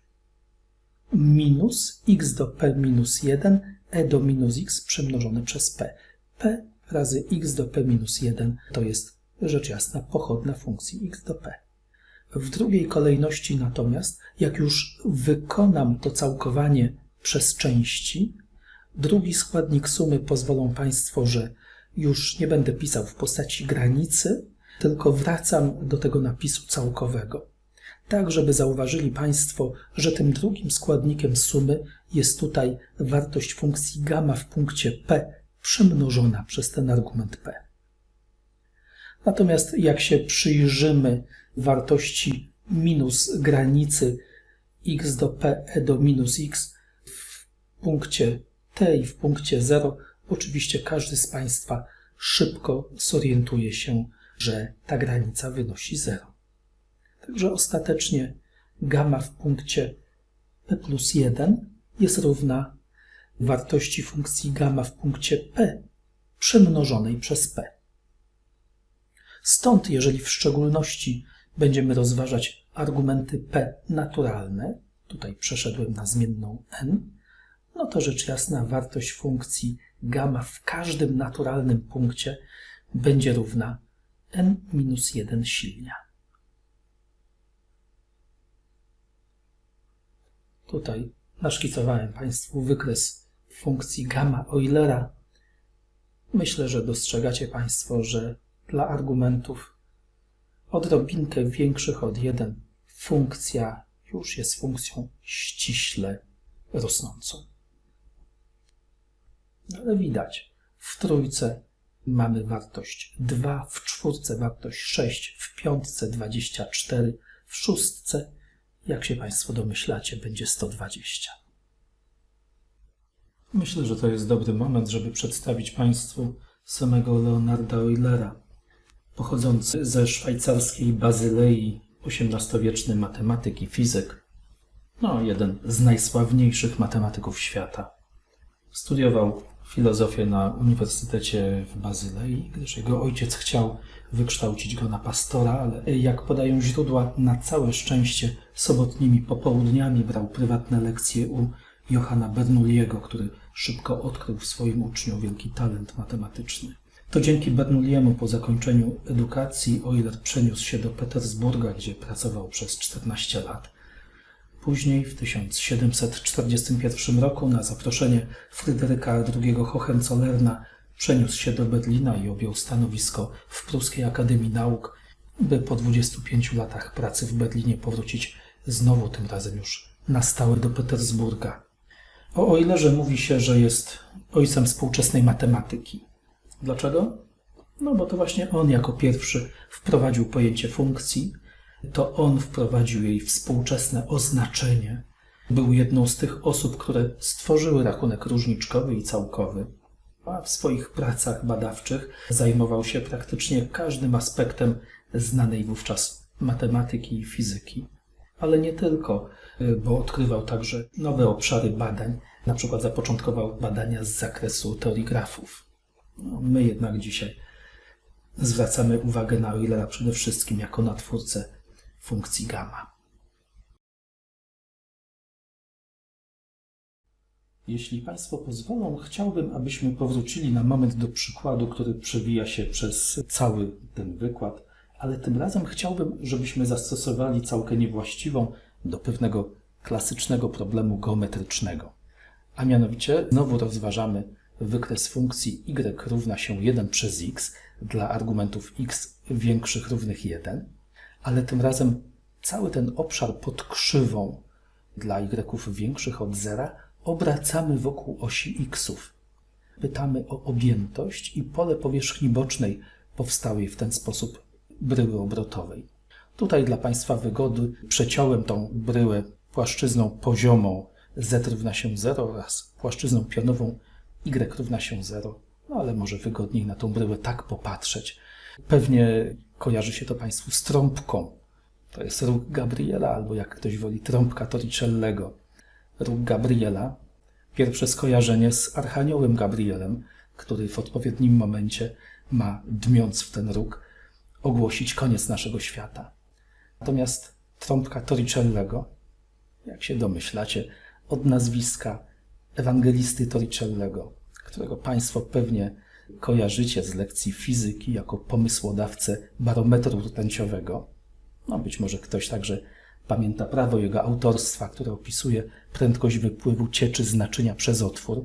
minus x do p minus 1 e do minus x przemnożone przez p. p razy x do p minus 1 to jest rzecz jasna pochodna funkcji x do p. W drugiej kolejności natomiast, jak już wykonam to całkowanie przez części, drugi składnik sumy pozwolą Państwo, że już nie będę pisał w postaci granicy, tylko wracam do tego napisu całkowego tak żeby zauważyli Państwo, że tym drugim składnikiem sumy jest tutaj wartość funkcji gamma w punkcie p przemnożona przez ten argument p. Natomiast jak się przyjrzymy wartości minus granicy x do p e do minus x w punkcie t i w punkcie 0, oczywiście każdy z Państwa szybko zorientuje się, że ta granica wynosi 0. Także ostatecznie gamma w punkcie p plus 1 jest równa wartości funkcji gamma w punkcie p przemnożonej przez p. Stąd, jeżeli w szczególności będziemy rozważać argumenty p naturalne, tutaj przeszedłem na zmienną n, no to rzecz jasna wartość funkcji gamma w każdym naturalnym punkcie będzie równa n minus 1 silnia. Tutaj naszkicowałem Państwu wykres funkcji gamma Eulera. Myślę, że dostrzegacie Państwo, że dla argumentów odrobinkę większych od 1 funkcja już jest funkcją ściśle rosnącą. No ale widać, w trójce mamy wartość 2, w czwórce wartość 6, w piątce 24, w szóstce, jak się Państwo domyślacie, będzie 120. Myślę, że to jest dobry moment, żeby przedstawić Państwu samego Leonarda Eulera, pochodzący ze szwajcarskiej Bazylei, XVIII-wieczny matematyk i fizyk, no jeden z najsławniejszych matematyków świata. Studiował filozofię na Uniwersytecie w Bazylei, gdyż jego ojciec chciał wykształcić go na pastora, ale jak podają źródła, na całe szczęście sobotnimi popołudniami brał prywatne lekcje u Johanna Bernoulliego, który szybko odkrył w swoim uczniu wielki talent matematyczny. To dzięki Bernoulliemu po zakończeniu edukacji Euler przeniósł się do Petersburga, gdzie pracował przez 14 lat. Później, w 1741 roku, na zaproszenie Fryderyka II Hohenzollerna, przeniósł się do Berlina i objął stanowisko w Pruskiej Akademii Nauk, by po 25 latach pracy w Berlinie powrócić znowu, tym razem już na stałe do Petersburga. O Eulerze mówi się, że jest ojcem współczesnej matematyki. Dlaczego? No bo to właśnie on jako pierwszy wprowadził pojęcie funkcji, to on wprowadził jej współczesne oznaczenie. Był jedną z tych osób, które stworzyły rachunek różniczkowy i całkowy, a w swoich pracach badawczych zajmował się praktycznie każdym aspektem znanej wówczas matematyki i fizyki. Ale nie tylko, bo odkrywał także nowe obszary badań, na przykład zapoczątkował badania z zakresu teorii grafów. No, my jednak dzisiaj zwracamy uwagę na Eulera przede wszystkim jako na twórcę funkcji gamma. Jeśli Państwo pozwolą, chciałbym, abyśmy powrócili na moment do przykładu, który przewija się przez cały ten wykład, ale tym razem chciałbym, żebyśmy zastosowali całkę niewłaściwą do pewnego klasycznego problemu geometrycznego. A mianowicie znowu rozważamy wykres funkcji y równa się 1 przez x dla argumentów x większych równych 1 ale tym razem cały ten obszar pod krzywą dla y większych od zera obracamy wokół osi xów. Pytamy o objętość i pole powierzchni bocznej powstałej w ten sposób bryły obrotowej. Tutaj dla Państwa wygody przeciąłem tą bryłę płaszczyzną poziomą z równa się 0 oraz płaszczyzną pionową y równa się 0, no ale może wygodniej na tą bryłę tak popatrzeć. Pewnie Kojarzy się to Państwu z trąbką. To jest róg Gabriela, albo jak ktoś woli, trąbka Torricellego. Róg Gabriela. Pierwsze skojarzenie z Archaniołem Gabrielem, który w odpowiednim momencie ma, dmiąc w ten róg, ogłosić koniec naszego świata. Natomiast trąbka Torricellego, jak się domyślacie, od nazwiska ewangelisty Torricellego, którego Państwo pewnie kojarzycie z lekcji fizyki jako pomysłodawcę barometru rtęciowego. No być może ktoś także pamięta prawo jego autorstwa, które opisuje prędkość wypływu cieczy z naczynia przez otwór.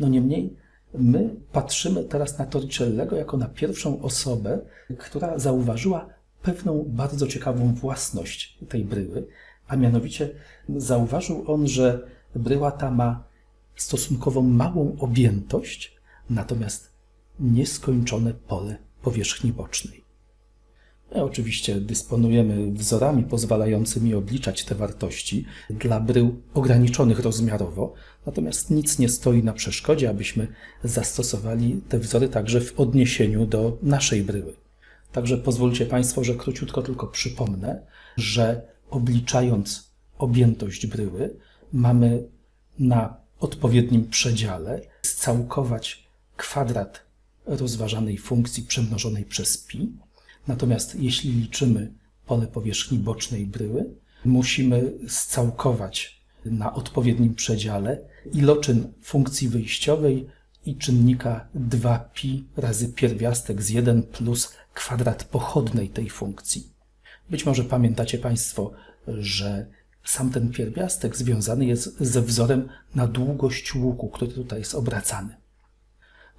No niemniej my patrzymy teraz na Torricellego jako na pierwszą osobę, która zauważyła pewną bardzo ciekawą własność tej bryły, a mianowicie zauważył on, że bryła ta ma stosunkowo małą objętość, natomiast nieskończone pole powierzchni bocznej. My oczywiście dysponujemy wzorami pozwalającymi obliczać te wartości dla brył ograniczonych rozmiarowo, natomiast nic nie stoi na przeszkodzie, abyśmy zastosowali te wzory także w odniesieniu do naszej bryły. Także pozwólcie Państwo, że króciutko tylko przypomnę, że obliczając objętość bryły, mamy na odpowiednim przedziale scałkować kwadrat rozważanej funkcji przemnożonej przez pi. Natomiast jeśli liczymy pole powierzchni bocznej bryły, musimy scałkować na odpowiednim przedziale iloczyn funkcji wyjściowej i czynnika 2pi razy pierwiastek z 1 plus kwadrat pochodnej tej funkcji. Być może pamiętacie Państwo, że sam ten pierwiastek związany jest ze wzorem na długość łuku, który tutaj jest obracany.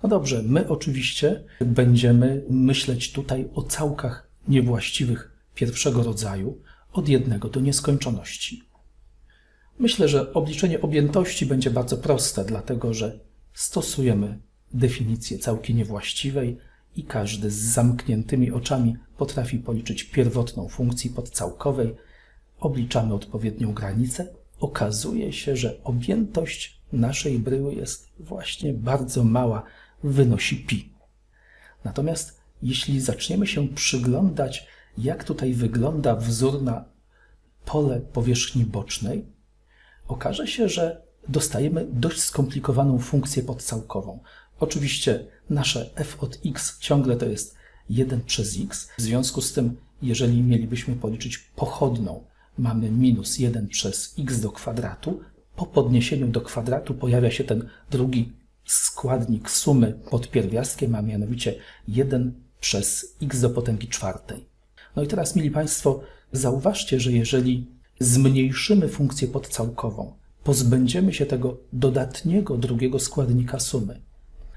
No dobrze, my oczywiście będziemy myśleć tutaj o całkach niewłaściwych pierwszego rodzaju od jednego do nieskończoności. Myślę, że obliczenie objętości będzie bardzo proste, dlatego że stosujemy definicję całki niewłaściwej i każdy z zamkniętymi oczami potrafi policzyć pierwotną funkcji podcałkowej. Obliczamy odpowiednią granicę. Okazuje się, że objętość naszej bryły jest właśnie bardzo mała, wynosi pi. Natomiast jeśli zaczniemy się przyglądać, jak tutaj wygląda wzór na pole powierzchni bocznej, okaże się, że dostajemy dość skomplikowaną funkcję podcałkową. Oczywiście nasze f od x ciągle to jest 1 przez x. W związku z tym, jeżeli mielibyśmy policzyć pochodną, mamy minus 1 przez x do kwadratu. Po podniesieniu do kwadratu pojawia się ten drugi składnik sumy pod pierwiastkiem, a mianowicie 1 przez x do potęgi czwartej. No i teraz, mili Państwo, zauważcie, że jeżeli zmniejszymy funkcję podcałkową, pozbędziemy się tego dodatniego drugiego składnika sumy,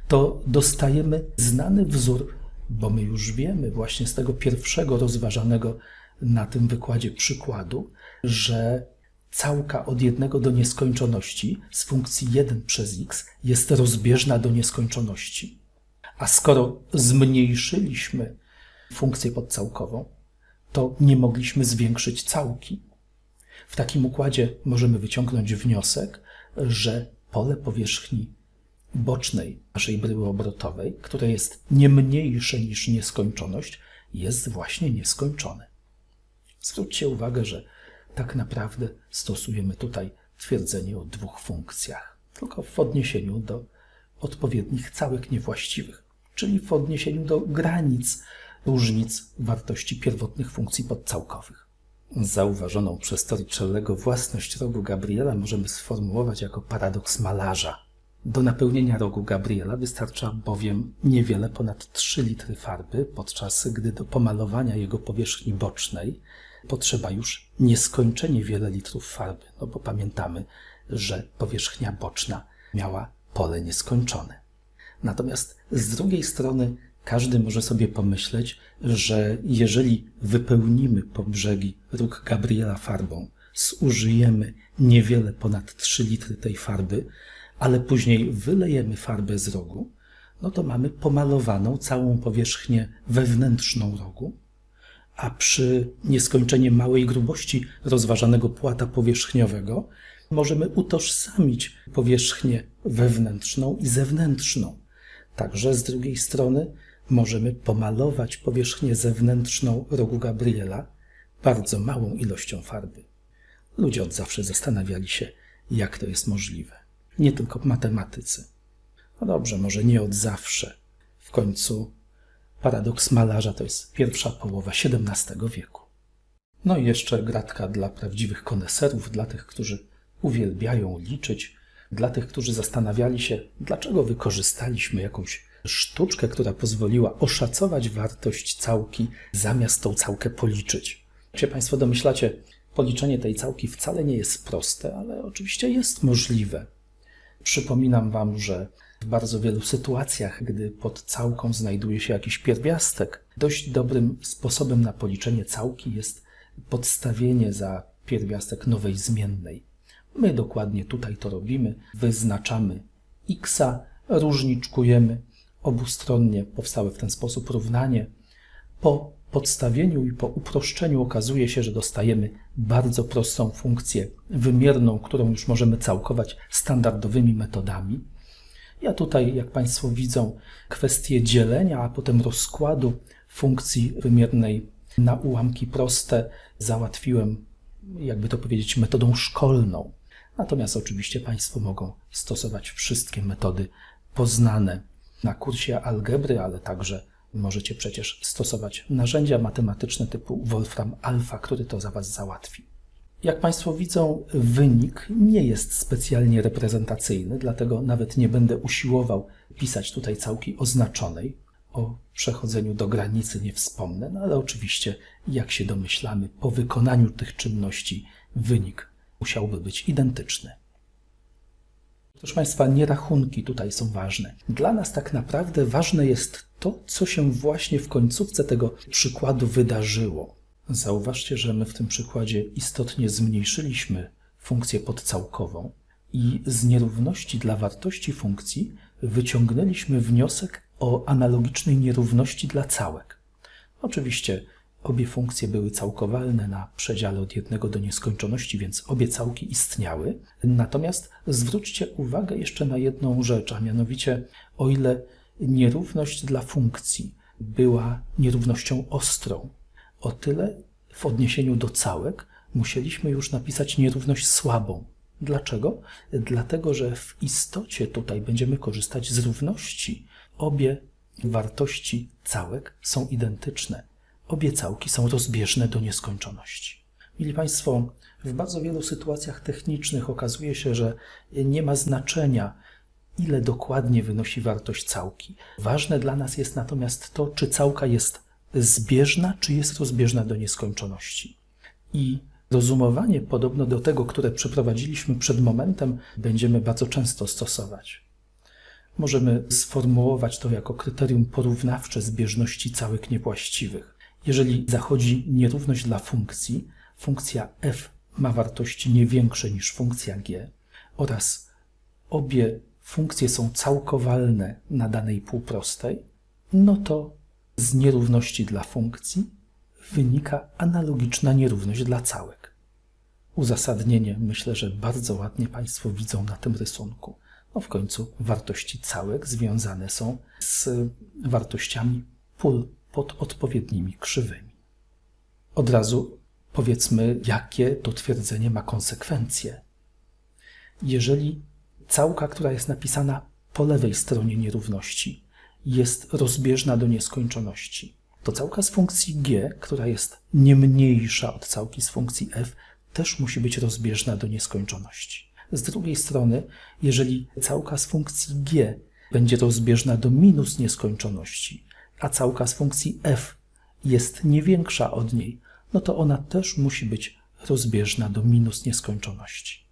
to dostajemy znany wzór, bo my już wiemy właśnie z tego pierwszego rozważanego na tym wykładzie przykładu, że całka od jednego do nieskończoności z funkcji 1 przez x jest rozbieżna do nieskończoności. A skoro zmniejszyliśmy funkcję podcałkową, to nie mogliśmy zwiększyć całki. W takim układzie możemy wyciągnąć wniosek, że pole powierzchni bocznej naszej bryły obrotowej, które jest nie mniejsze niż nieskończoność, jest właśnie nieskończone. Zwróćcie uwagę, że tak naprawdę stosujemy tutaj twierdzenie o dwóch funkcjach, tylko w odniesieniu do odpowiednich całek niewłaściwych, czyli w odniesieniu do granic różnic wartości pierwotnych funkcji podcałkowych. Zauważoną przez Torricellego własność rogu Gabriela możemy sformułować jako paradoks malarza. Do napełnienia rogu Gabriela wystarcza bowiem niewiele ponad 3 litry farby, podczas gdy do pomalowania jego powierzchni bocznej potrzeba już nieskończenie wiele litrów farby, no bo pamiętamy, że powierzchnia boczna miała pole nieskończone. Natomiast z drugiej strony każdy może sobie pomyśleć, że jeżeli wypełnimy po brzegi róg Gabriela farbą, zużyjemy niewiele ponad 3 litry tej farby, ale później wylejemy farbę z rogu, no to mamy pomalowaną całą powierzchnię wewnętrzną rogu, a przy nieskończenie małej grubości rozważanego płata powierzchniowego możemy utożsamić powierzchnię wewnętrzną i zewnętrzną. Także z drugiej strony możemy pomalować powierzchnię zewnętrzną rogu Gabriela bardzo małą ilością farby. Ludzie od zawsze zastanawiali się, jak to jest możliwe. Nie tylko matematycy. No dobrze, może nie od zawsze. W końcu Paradoks malarza to jest pierwsza połowa XVII wieku. No i jeszcze gratka dla prawdziwych koneserów, dla tych, którzy uwielbiają liczyć, dla tych, którzy zastanawiali się, dlaczego wykorzystaliśmy jakąś sztuczkę, która pozwoliła oszacować wartość całki, zamiast tą całkę policzyć. Jak się Państwo domyślacie, policzenie tej całki wcale nie jest proste, ale oczywiście jest możliwe. Przypominam Wam, że w bardzo wielu sytuacjach, gdy pod całką znajduje się jakiś pierwiastek, dość dobrym sposobem na policzenie całki jest podstawienie za pierwiastek nowej zmiennej. My dokładnie tutaj to robimy. Wyznaczamy x, różniczkujemy obustronnie powstałe w ten sposób równanie. Po podstawieniu i po uproszczeniu okazuje się, że dostajemy bardzo prostą funkcję wymierną, którą już możemy całkować standardowymi metodami. Ja tutaj, jak Państwo widzą, kwestię dzielenia, a potem rozkładu funkcji wymiernej na ułamki proste załatwiłem, jakby to powiedzieć, metodą szkolną. Natomiast oczywiście Państwo mogą stosować wszystkie metody poznane na kursie algebry, ale także możecie przecież stosować narzędzia matematyczne typu Wolfram Alpha, który to za Was załatwi. Jak Państwo widzą, wynik nie jest specjalnie reprezentacyjny, dlatego nawet nie będę usiłował pisać tutaj całki oznaczonej. O przechodzeniu do granicy nie wspomnę, no ale oczywiście, jak się domyślamy, po wykonaniu tych czynności wynik musiałby być identyczny. Proszę Państwa, nie rachunki tutaj są ważne. Dla nas tak naprawdę ważne jest to, co się właśnie w końcówce tego przykładu wydarzyło. Zauważcie, że my w tym przykładzie istotnie zmniejszyliśmy funkcję podcałkową i z nierówności dla wartości funkcji wyciągnęliśmy wniosek o analogicznej nierówności dla całek. Oczywiście obie funkcje były całkowalne na przedziale od jednego do nieskończoności, więc obie całki istniały. Natomiast zwróćcie uwagę jeszcze na jedną rzecz, a mianowicie o ile nierówność dla funkcji była nierównością ostrą, o tyle w odniesieniu do całek musieliśmy już napisać nierówność słabą. Dlaczego? Dlatego, że w istocie tutaj będziemy korzystać z równości. Obie wartości całek są identyczne. Obie całki są rozbieżne do nieskończoności. Mili Państwo, w bardzo wielu sytuacjach technicznych okazuje się, że nie ma znaczenia, ile dokładnie wynosi wartość całki. Ważne dla nas jest natomiast to, czy całka jest zbieżna, czy jest rozbieżna do nieskończoności. I rozumowanie podobno do tego, które przeprowadziliśmy przed momentem, będziemy bardzo często stosować. Możemy sformułować to jako kryterium porównawcze zbieżności całek niewłaściwych. Jeżeli zachodzi nierówność dla funkcji, funkcja f ma wartości nie większe niż funkcja g oraz obie funkcje są całkowalne na danej półprostej, no to z nierówności dla funkcji wynika analogiczna nierówność dla całek. Uzasadnienie myślę, że bardzo ładnie Państwo widzą na tym rysunku. No w końcu wartości całek związane są z wartościami pól pod odpowiednimi krzywymi. Od razu powiedzmy, jakie to twierdzenie ma konsekwencje. Jeżeli całka, która jest napisana po lewej stronie nierówności, jest rozbieżna do nieskończoności, to całka z funkcji g, która jest nie mniejsza od całki z funkcji f, też musi być rozbieżna do nieskończoności. Z drugiej strony, jeżeli całka z funkcji g będzie rozbieżna do minus nieskończoności, a całka z funkcji f jest nie większa od niej, no to ona też musi być rozbieżna do minus nieskończoności.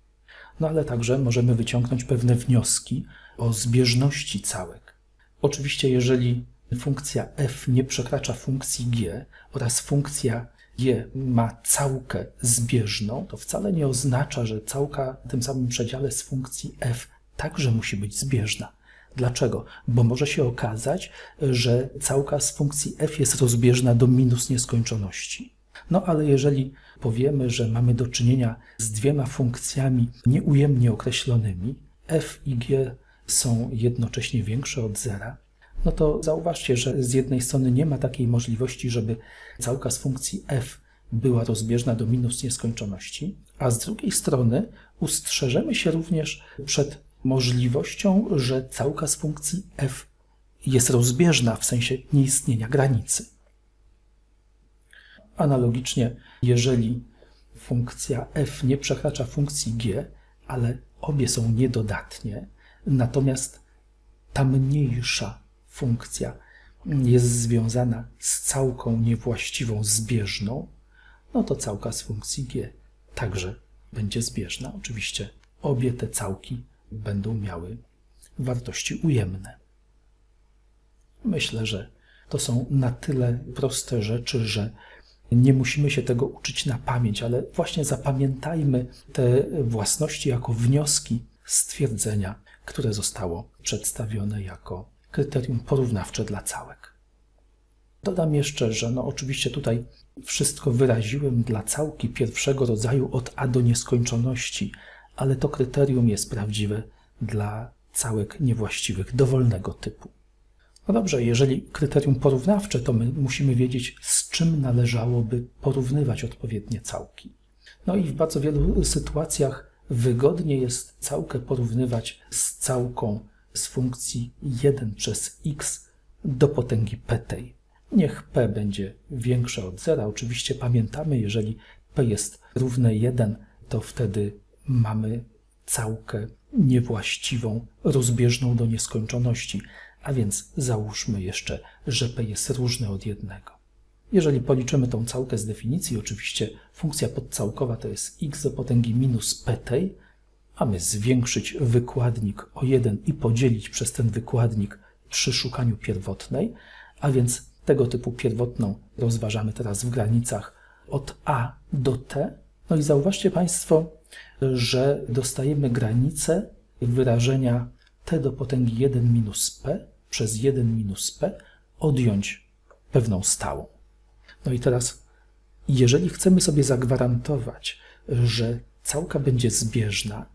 No ale także możemy wyciągnąć pewne wnioski o zbieżności całek. Oczywiście, jeżeli funkcja f nie przekracza funkcji g oraz funkcja g ma całkę zbieżną, to wcale nie oznacza, że całka w tym samym przedziale z funkcji f także musi być zbieżna. Dlaczego? Bo może się okazać, że całka z funkcji f jest rozbieżna do minus nieskończoności. No ale jeżeli powiemy, że mamy do czynienia z dwiema funkcjami nieujemnie określonymi, f i g są jednocześnie większe od zera, no to zauważcie, że z jednej strony nie ma takiej możliwości, żeby całka z funkcji f była rozbieżna do minus nieskończoności, a z drugiej strony ustrzeżemy się również przed możliwością, że całka z funkcji f jest rozbieżna w sensie nieistnienia granicy. Analogicznie, jeżeli funkcja f nie przekracza funkcji g, ale obie są niedodatnie, natomiast ta mniejsza funkcja jest związana z całką niewłaściwą zbieżną, no to całka z funkcji g także będzie zbieżna. Oczywiście obie te całki będą miały wartości ujemne. Myślę, że to są na tyle proste rzeczy, że nie musimy się tego uczyć na pamięć, ale właśnie zapamiętajmy te własności jako wnioski stwierdzenia, które zostało przedstawione jako kryterium porównawcze dla całek. Dodam jeszcze, że no oczywiście tutaj wszystko wyraziłem dla całki pierwszego rodzaju od a do nieskończoności, ale to kryterium jest prawdziwe dla całek niewłaściwych dowolnego typu. No dobrze, jeżeli kryterium porównawcze, to my musimy wiedzieć, z czym należałoby porównywać odpowiednie całki. No i w bardzo wielu sytuacjach wygodnie jest całkę porównywać z całką z funkcji 1 przez x do potęgi p tej. Niech p będzie większe od zera. Oczywiście pamiętamy, jeżeli p jest równe 1, to wtedy mamy całkę niewłaściwą, rozbieżną do nieskończoności. A więc załóżmy jeszcze, że p jest różne od jednego. Jeżeli policzymy tą całkę z definicji, oczywiście funkcja podcałkowa to jest x do potęgi minus p tej, mamy zwiększyć wykładnik o 1 i podzielić przez ten wykładnik przy szukaniu pierwotnej, a więc tego typu pierwotną rozważamy teraz w granicach od a do t. No i zauważcie Państwo, że dostajemy granicę wyrażenia t do potęgi 1 minus p przez 1 minus p odjąć pewną stałą. No i teraz, jeżeli chcemy sobie zagwarantować, że całka będzie zbieżna,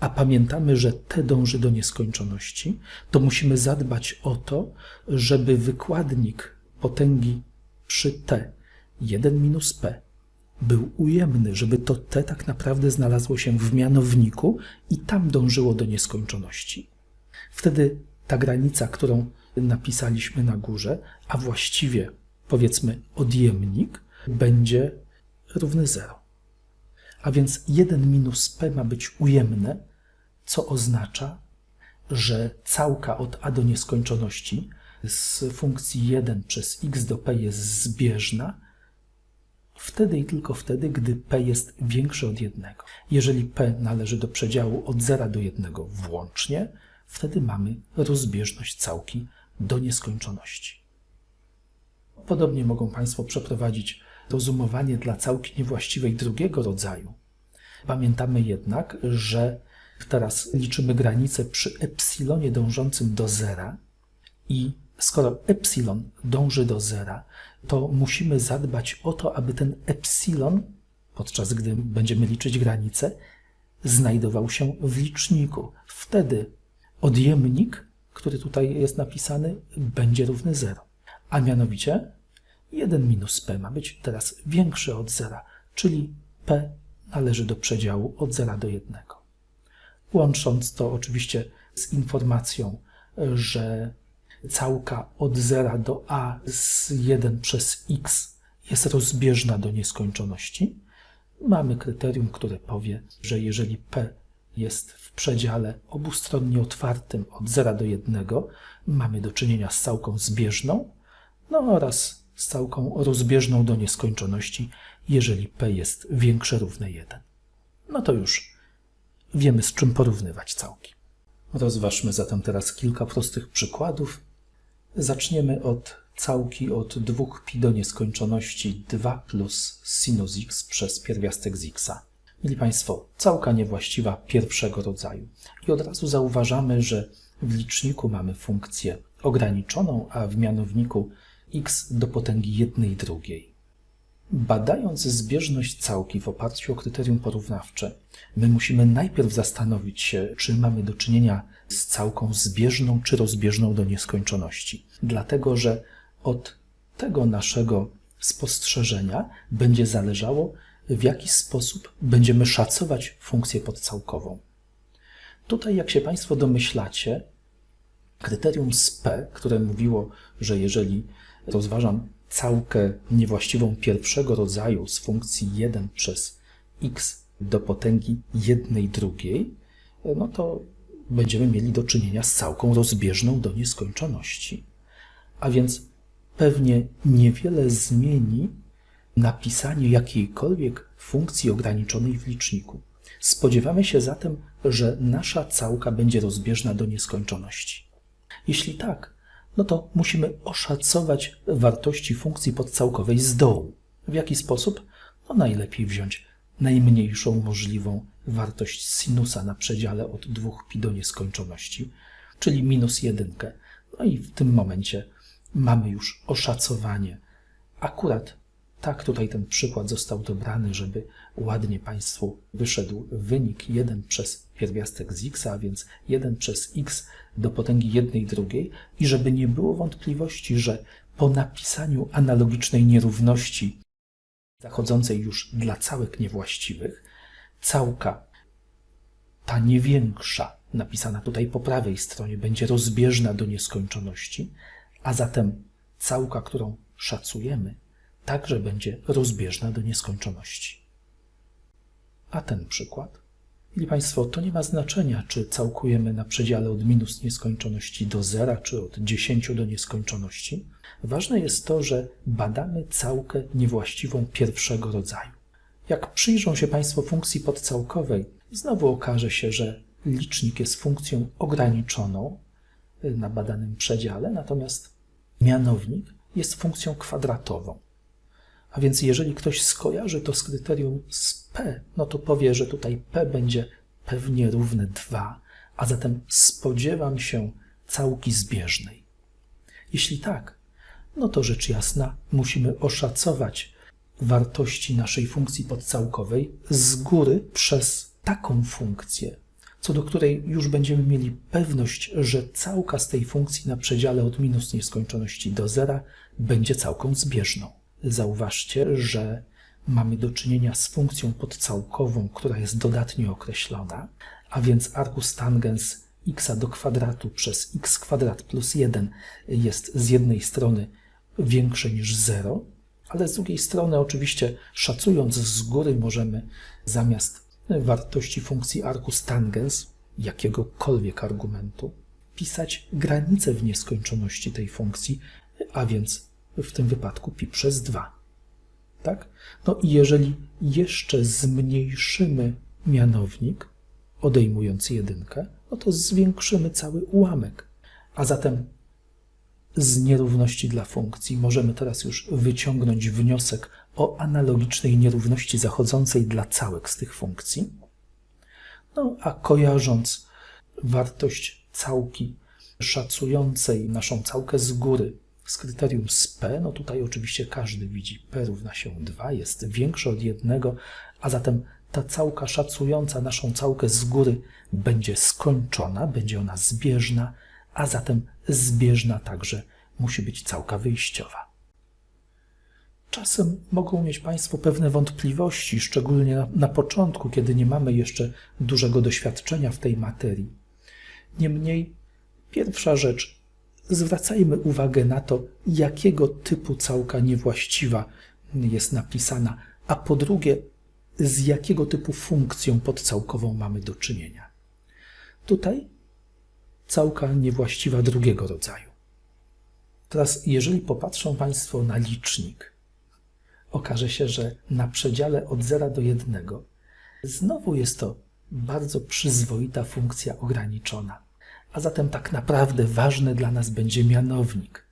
a pamiętamy, że t dąży do nieskończoności, to musimy zadbać o to, żeby wykładnik potęgi przy t 1 minus p był ujemny, żeby to t tak naprawdę znalazło się w mianowniku i tam dążyło do nieskończoności. Wtedy ta granica, którą napisaliśmy na górze, a właściwie powiedzmy odjemnik, będzie równy 0. A więc 1 minus p ma być ujemne, co oznacza, że całka od a do nieskończoności z funkcji 1 przez x do p jest zbieżna, wtedy i tylko wtedy, gdy p jest większe od 1. Jeżeli p należy do przedziału od 0 do 1 włącznie, wtedy mamy rozbieżność całki do nieskończoności. Podobnie mogą Państwo przeprowadzić rozumowanie dla całki niewłaściwej drugiego rodzaju. Pamiętamy jednak, że teraz liczymy granicę przy epsilonie dążącym do zera i skoro epsilon dąży do zera, to musimy zadbać o to, aby ten epsilon, podczas gdy będziemy liczyć granicę, znajdował się w liczniku. Wtedy odjemnik, który tutaj jest napisany, będzie równy 0. A mianowicie 1 minus p ma być teraz większy od 0, czyli p należy do przedziału od 0 do 1. Łącząc to oczywiście z informacją, że całka od 0 do a z 1 przez x jest rozbieżna do nieskończoności, mamy kryterium, które powie, że jeżeli p jest w przedziale obustronnie otwartym od 0 do 1, mamy do czynienia z całką zbieżną, no oraz z całką rozbieżną do nieskończoności, jeżeli p jest większe równe 1. No to już wiemy, z czym porównywać całki. Rozważmy zatem teraz kilka prostych przykładów. Zaczniemy od całki od 2pi do nieskończoności 2 plus sinus x przez pierwiastek z x. Mieli Państwo, całka niewłaściwa pierwszego rodzaju. I od razu zauważamy, że w liczniku mamy funkcję ograniczoną, a w mianowniku x do potęgi jednej drugiej. Badając zbieżność całki w oparciu o kryterium porównawcze, my musimy najpierw zastanowić się, czy mamy do czynienia z całką zbieżną czy rozbieżną do nieskończoności. Dlatego, że od tego naszego spostrzeżenia będzie zależało, w jaki sposób będziemy szacować funkcję podcałkową. Tutaj, jak się Państwo domyślacie, kryterium z P, które mówiło, że jeżeli rozważam całkę niewłaściwą pierwszego rodzaju z funkcji 1 przez x do potęgi jednej drugiej, no to będziemy mieli do czynienia z całką rozbieżną do nieskończoności. A więc pewnie niewiele zmieni napisanie jakiejkolwiek funkcji ograniczonej w liczniku. Spodziewamy się zatem, że nasza całka będzie rozbieżna do nieskończoności. Jeśli tak, no to musimy oszacować wartości funkcji podcałkowej z dołu. W jaki sposób? No najlepiej wziąć najmniejszą możliwą wartość sinusa na przedziale od 2pi do nieskończoności, czyli minus jedynkę. No i w tym momencie mamy już oszacowanie. Akurat tak tutaj ten przykład został dobrany, żeby ładnie Państwu wyszedł wynik 1 przez pierwiastek z x, więc 1 przez x do potęgi jednej drugiej i żeby nie było wątpliwości, że po napisaniu analogicznej nierówności zachodzącej już dla całek niewłaściwych, całka ta nie większa, napisana tutaj po prawej stronie, będzie rozbieżna do nieskończoności, a zatem całka, którą szacujemy, także będzie rozbieżna do nieskończoności. A ten przykład? Mili Państwo, to nie ma znaczenia, czy całkujemy na przedziale od minus nieskończoności do zera, czy od 10 do nieskończoności. Ważne jest to, że badamy całkę niewłaściwą pierwszego rodzaju. Jak przyjrzą się Państwo funkcji podcałkowej, znowu okaże się, że licznik jest funkcją ograniczoną na badanym przedziale, natomiast mianownik jest funkcją kwadratową. A więc jeżeli ktoś skojarzy to z kryterium z P, no to powie, że tutaj P będzie pewnie równe 2, a zatem spodziewam się całki zbieżnej. Jeśli tak, no to rzecz jasna musimy oszacować wartości naszej funkcji podcałkowej z góry przez taką funkcję, co do której już będziemy mieli pewność, że całka z tej funkcji na przedziale od minus nieskończoności do zera będzie całką zbieżną. Zauważcie, że mamy do czynienia z funkcją podcałkową, która jest dodatnio określona, a więc argus tangens x do kwadratu przez x kwadrat plus 1 jest z jednej strony większe niż 0, ale z drugiej strony oczywiście szacując z góry możemy zamiast wartości funkcji arcus tangens, jakiegokolwiek argumentu, pisać granicę w nieskończoności tej funkcji, a więc w tym wypadku pi przez 2. Tak? No i jeżeli jeszcze zmniejszymy mianownik, odejmując jedynkę, no to zwiększymy cały ułamek. A zatem z nierówności dla funkcji możemy teraz już wyciągnąć wniosek o analogicznej nierówności zachodzącej dla całek z tych funkcji. No a kojarząc wartość całki szacującej naszą całkę z góry z kryterium z P, no tutaj oczywiście każdy widzi P równa się 2, jest większe od jednego, a zatem ta całka szacująca naszą całkę z góry będzie skończona, będzie ona zbieżna, a zatem zbieżna także musi być całka wyjściowa. Czasem mogą mieć Państwo pewne wątpliwości, szczególnie na, na, początku, kiedy nie mamy jeszcze dużego doświadczenia w tej materii. Niemniej, pierwsza rzecz, zwracajmy uwagę na to, jakiego typu całka niewłaściwa jest napisana, a po drugie, z jakiego typu funkcją podcałkową mamy do czynienia. Tutaj całka niewłaściwa drugiego rodzaju. Teraz, jeżeli popatrzą Państwo na licznik, okaże się, że na przedziale od 0 do 1 znowu jest to bardzo przyzwoita funkcja ograniczona. A zatem tak naprawdę ważny dla nas będzie mianownik.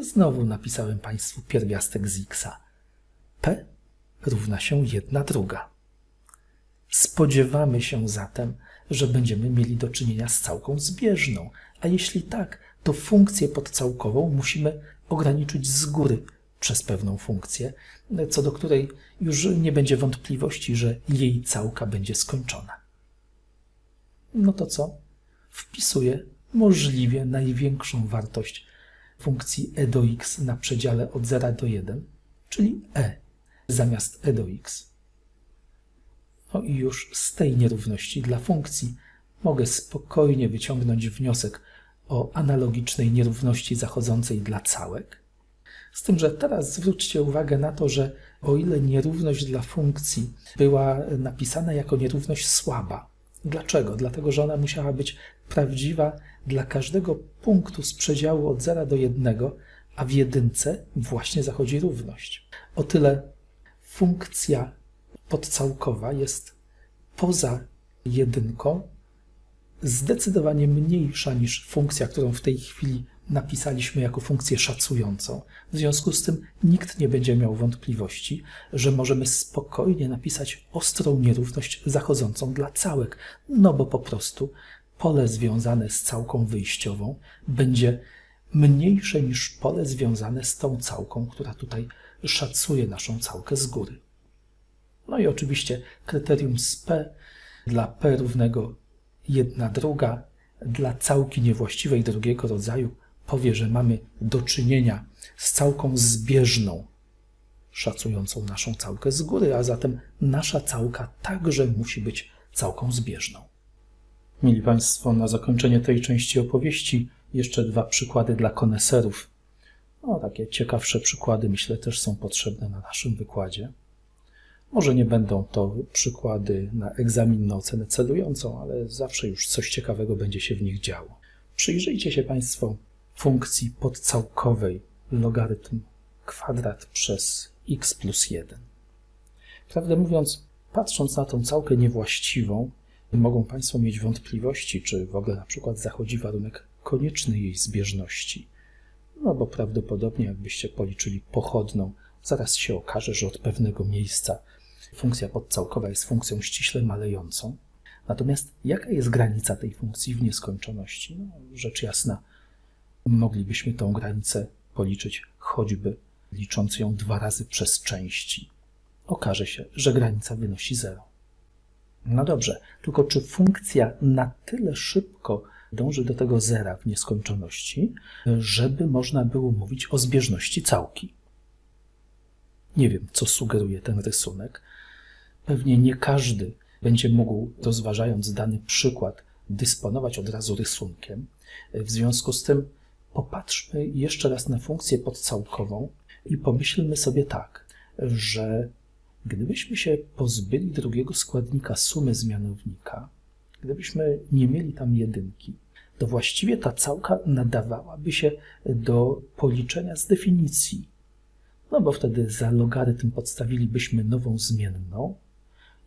Znowu napisałem Państwu pierwiastek z x. P równa się 1 druga. Spodziewamy się zatem, że będziemy mieli do czynienia z całką zbieżną, a jeśli tak, to funkcję podcałkową musimy ograniczyć z góry przez pewną funkcję, co do której już nie będzie wątpliwości, że jej całka będzie skończona. No to co? Wpisuję możliwie największą wartość funkcji e do x na przedziale od 0 do 1, czyli e zamiast e do x. No i już z tej nierówności dla funkcji mogę spokojnie wyciągnąć wniosek o analogicznej nierówności zachodzącej dla całek. Z tym, że teraz zwróćcie uwagę na to, że o ile nierówność dla funkcji była napisana jako nierówność słaba, Dlaczego? Dlatego, że ona musiała być prawdziwa dla każdego punktu z przedziału od 0 do 1, a w jedynce właśnie zachodzi równość. O tyle funkcja podcałkowa jest poza jedynką zdecydowanie mniejsza niż funkcja, którą w tej chwili napisaliśmy jako funkcję szacującą. W związku z tym nikt nie będzie miał wątpliwości, że możemy spokojnie napisać ostrą nierówność zachodzącą dla całek, no bo po prostu pole związane z całką wyjściową będzie mniejsze niż pole związane z tą całką, która tutaj szacuje naszą całkę z góry. No i oczywiście kryterium z P dla P równego 1 druga dla całki niewłaściwej drugiego rodzaju powie, że mamy do czynienia z całką zbieżną, szacującą naszą całkę z góry, a zatem nasza całka także musi być całką zbieżną. Mieli Państwo na zakończenie tej części opowieści jeszcze dwa przykłady dla koneserów. No, takie ciekawsze przykłady, myślę, też są potrzebne na naszym wykładzie. Może nie będą to przykłady na egzamin na ocenę celującą, ale zawsze już coś ciekawego będzie się w nich działo. Przyjrzyjcie się Państwo funkcji podcałkowej logarytm kwadrat przez x plus 1. Prawdę mówiąc, patrząc na tą całkę niewłaściwą, mogą Państwo mieć wątpliwości, czy w ogóle na przykład zachodzi warunek konieczny jej zbieżności. No bo prawdopodobnie jakbyście policzyli pochodną, zaraz się okaże, że od pewnego miejsca funkcja podcałkowa jest funkcją ściśle malejącą. Natomiast jaka jest granica tej funkcji w nieskończoności? No, rzecz jasna, moglibyśmy tą granicę policzyć choćby licząc ją dwa razy przez części. Okaże się, że granica wynosi 0. No dobrze, tylko czy funkcja na tyle szybko dąży do tego zera w nieskończoności, żeby można było mówić o zbieżności całki? Nie wiem, co sugeruje ten rysunek. Pewnie nie każdy będzie mógł, rozważając dany przykład, dysponować od razu rysunkiem. W związku z tym popatrzmy jeszcze raz na funkcję podcałkową i pomyślmy sobie tak, że gdybyśmy się pozbyli drugiego składnika sumy zmianownika, gdybyśmy nie mieli tam jedynki, to właściwie ta całka nadawałaby się do policzenia z definicji. No bo wtedy za logarytm podstawilibyśmy nową zmienną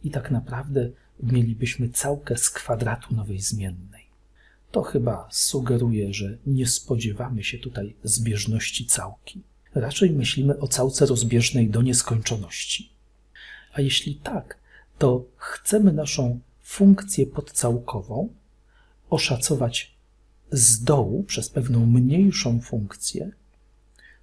i tak naprawdę mielibyśmy całkę z kwadratu nowej zmiennej. To chyba sugeruje, że nie spodziewamy się tutaj zbieżności całki. Raczej myślimy o całce rozbieżnej do nieskończoności. A jeśli tak, to chcemy naszą funkcję podcałkową oszacować z dołu przez pewną mniejszą funkcję,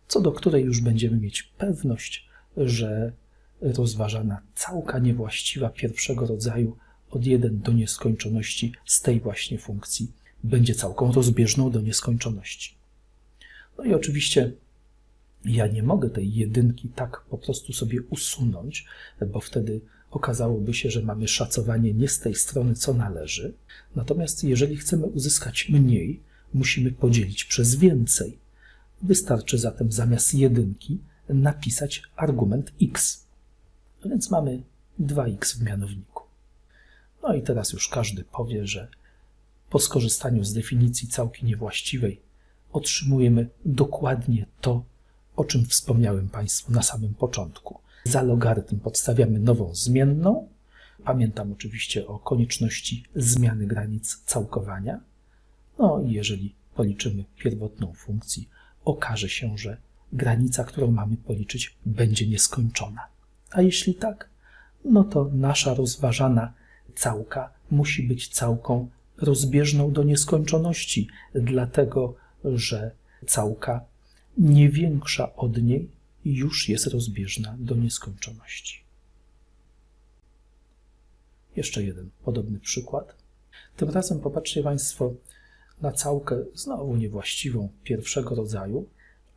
co do której już będziemy mieć pewność, że rozważana całka niewłaściwa pierwszego rodzaju od 1 do nieskończoności z tej właśnie funkcji będzie całką rozbieżną do nieskończoności. No i oczywiście ja nie mogę tej jedynki tak po prostu sobie usunąć, bo wtedy okazałoby się, że mamy szacowanie nie z tej strony, co należy. Natomiast jeżeli chcemy uzyskać mniej, musimy podzielić przez więcej. Wystarczy zatem zamiast jedynki napisać argument x. Więc mamy 2x w mianowniku. No i teraz już każdy powie, że po skorzystaniu z definicji całki niewłaściwej otrzymujemy dokładnie to, o czym wspomniałem Państwu na samym początku. Za logarytm podstawiamy nową zmienną. Pamiętam oczywiście o konieczności zmiany granic całkowania. No i jeżeli policzymy pierwotną funkcję, okaże się, że granica, którą mamy policzyć, będzie nieskończona. A jeśli tak, no to nasza rozważana całka musi być całką rozbieżną do nieskończoności, dlatego że całka nie większa od niej już jest rozbieżna do nieskończoności. Jeszcze jeden podobny przykład. Tym razem popatrzcie Państwo na całkę znowu niewłaściwą pierwszego rodzaju,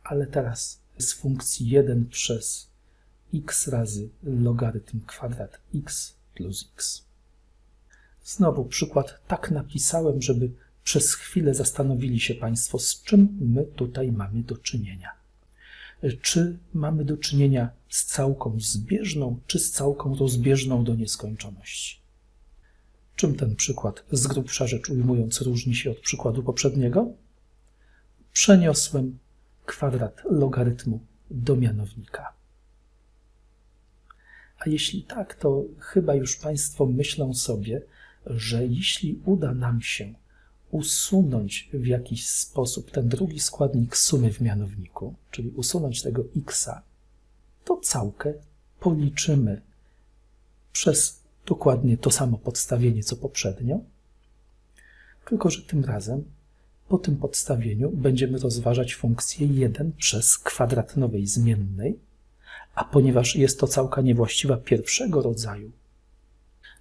ale teraz z funkcji 1 przez x razy logarytm kwadrat x plus x. Znowu przykład tak napisałem, żeby przez chwilę zastanowili się Państwo, z czym my tutaj mamy do czynienia. Czy mamy do czynienia z całką zbieżną, czy z całką rozbieżną do nieskończoności? Czym ten przykład, z grubsza rzecz ujmując, różni się od przykładu poprzedniego? Przeniosłem kwadrat logarytmu do mianownika. A jeśli tak, to chyba już Państwo myślą sobie, że jeśli uda nam się usunąć w jakiś sposób ten drugi składnik sumy w mianowniku, czyli usunąć tego x, to całkę policzymy przez dokładnie to samo podstawienie co poprzednio, tylko że tym razem Po tym podstawieniu będziemy rozważać funkcję 1 przez kwadrat nowej zmiennej, a ponieważ jest to całka niewłaściwa pierwszego rodzaju,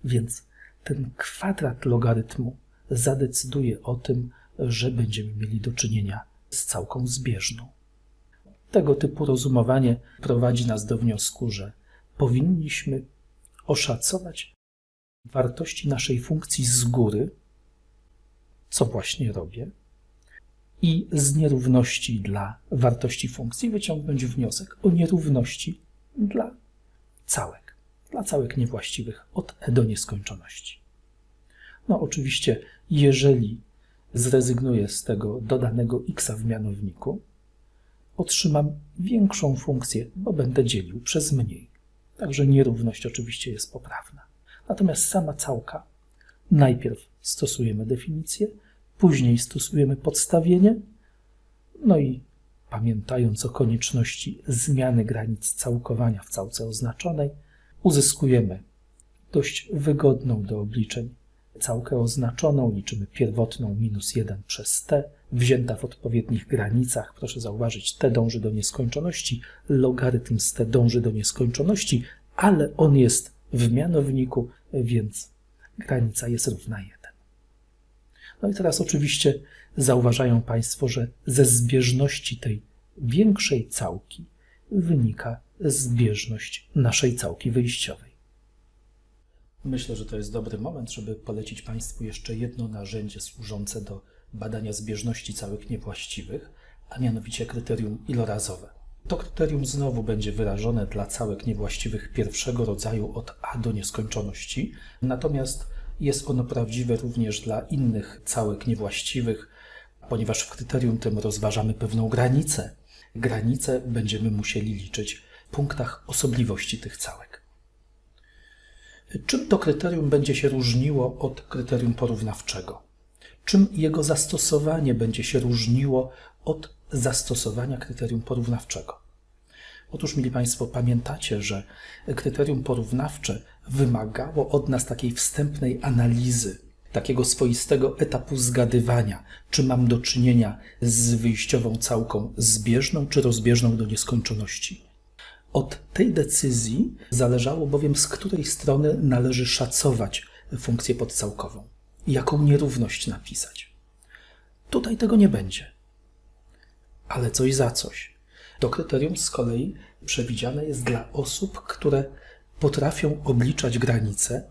więc ten kwadrat logarytmu zadecyduje o tym, że będziemy mieli do czynienia z całką zbieżną. Tego typu rozumowanie prowadzi nas do wniosku, że powinniśmy oszacować wartości naszej funkcji z góry, co właśnie robię, i z nierówności dla wartości funkcji wyciągnąć wniosek o nierówności dla całek, dla całek niewłaściwych od e do nieskończoności. No oczywiście, jeżeli zrezygnuję z tego dodanego x w mianowniku, otrzymam większą funkcję, bo będę dzielił przez mniej. Także nierówność oczywiście jest poprawna. Natomiast sama całka, najpierw stosujemy definicję, później stosujemy podstawienie, no i pamiętając o konieczności zmiany granic całkowania w całce oznaczonej, uzyskujemy dość wygodną do obliczeń całkę oznaczoną, liczymy pierwotną minus 1 przez t, wzięta w odpowiednich granicach. Proszę zauważyć, t dąży do nieskończoności, logarytm z t dąży do nieskończoności, ale on jest w mianowniku, więc granica jest równa 1. No i teraz oczywiście zauważają Państwo, że ze zbieżności tej większej całki wynika zbieżność naszej całki wyjściowej. Myślę, że to jest dobry moment, żeby polecić Państwu jeszcze jedno narzędzie służące do badania zbieżności całych niewłaściwych, a mianowicie kryterium ilorazowe. To kryterium znowu będzie wyrażone dla całek niewłaściwych pierwszego rodzaju od a do nieskończoności, natomiast jest ono prawdziwe również dla innych całek niewłaściwych, ponieważ w kryterium tym rozważamy pewną granicę. Granicę będziemy musieli liczyć w punktach osobliwości tych całek. Czym to kryterium będzie się różniło od kryterium porównawczego? Czym jego zastosowanie będzie się różniło od zastosowania kryterium porównawczego? Otóż, mili Państwo, pamiętacie, że kryterium porównawcze wymagało od nas takiej wstępnej analizy, takiego swoistego etapu zgadywania, czy mam do czynienia z wyjściową całką zbieżną czy rozbieżną do nieskończoności. Od tej decyzji zależało bowiem, z której strony należy szacować funkcję podcałkową jaką nierówność napisać. Tutaj tego nie będzie. Ale coś za coś. To kryterium z kolei przewidziane jest dla osób, które potrafią obliczać granice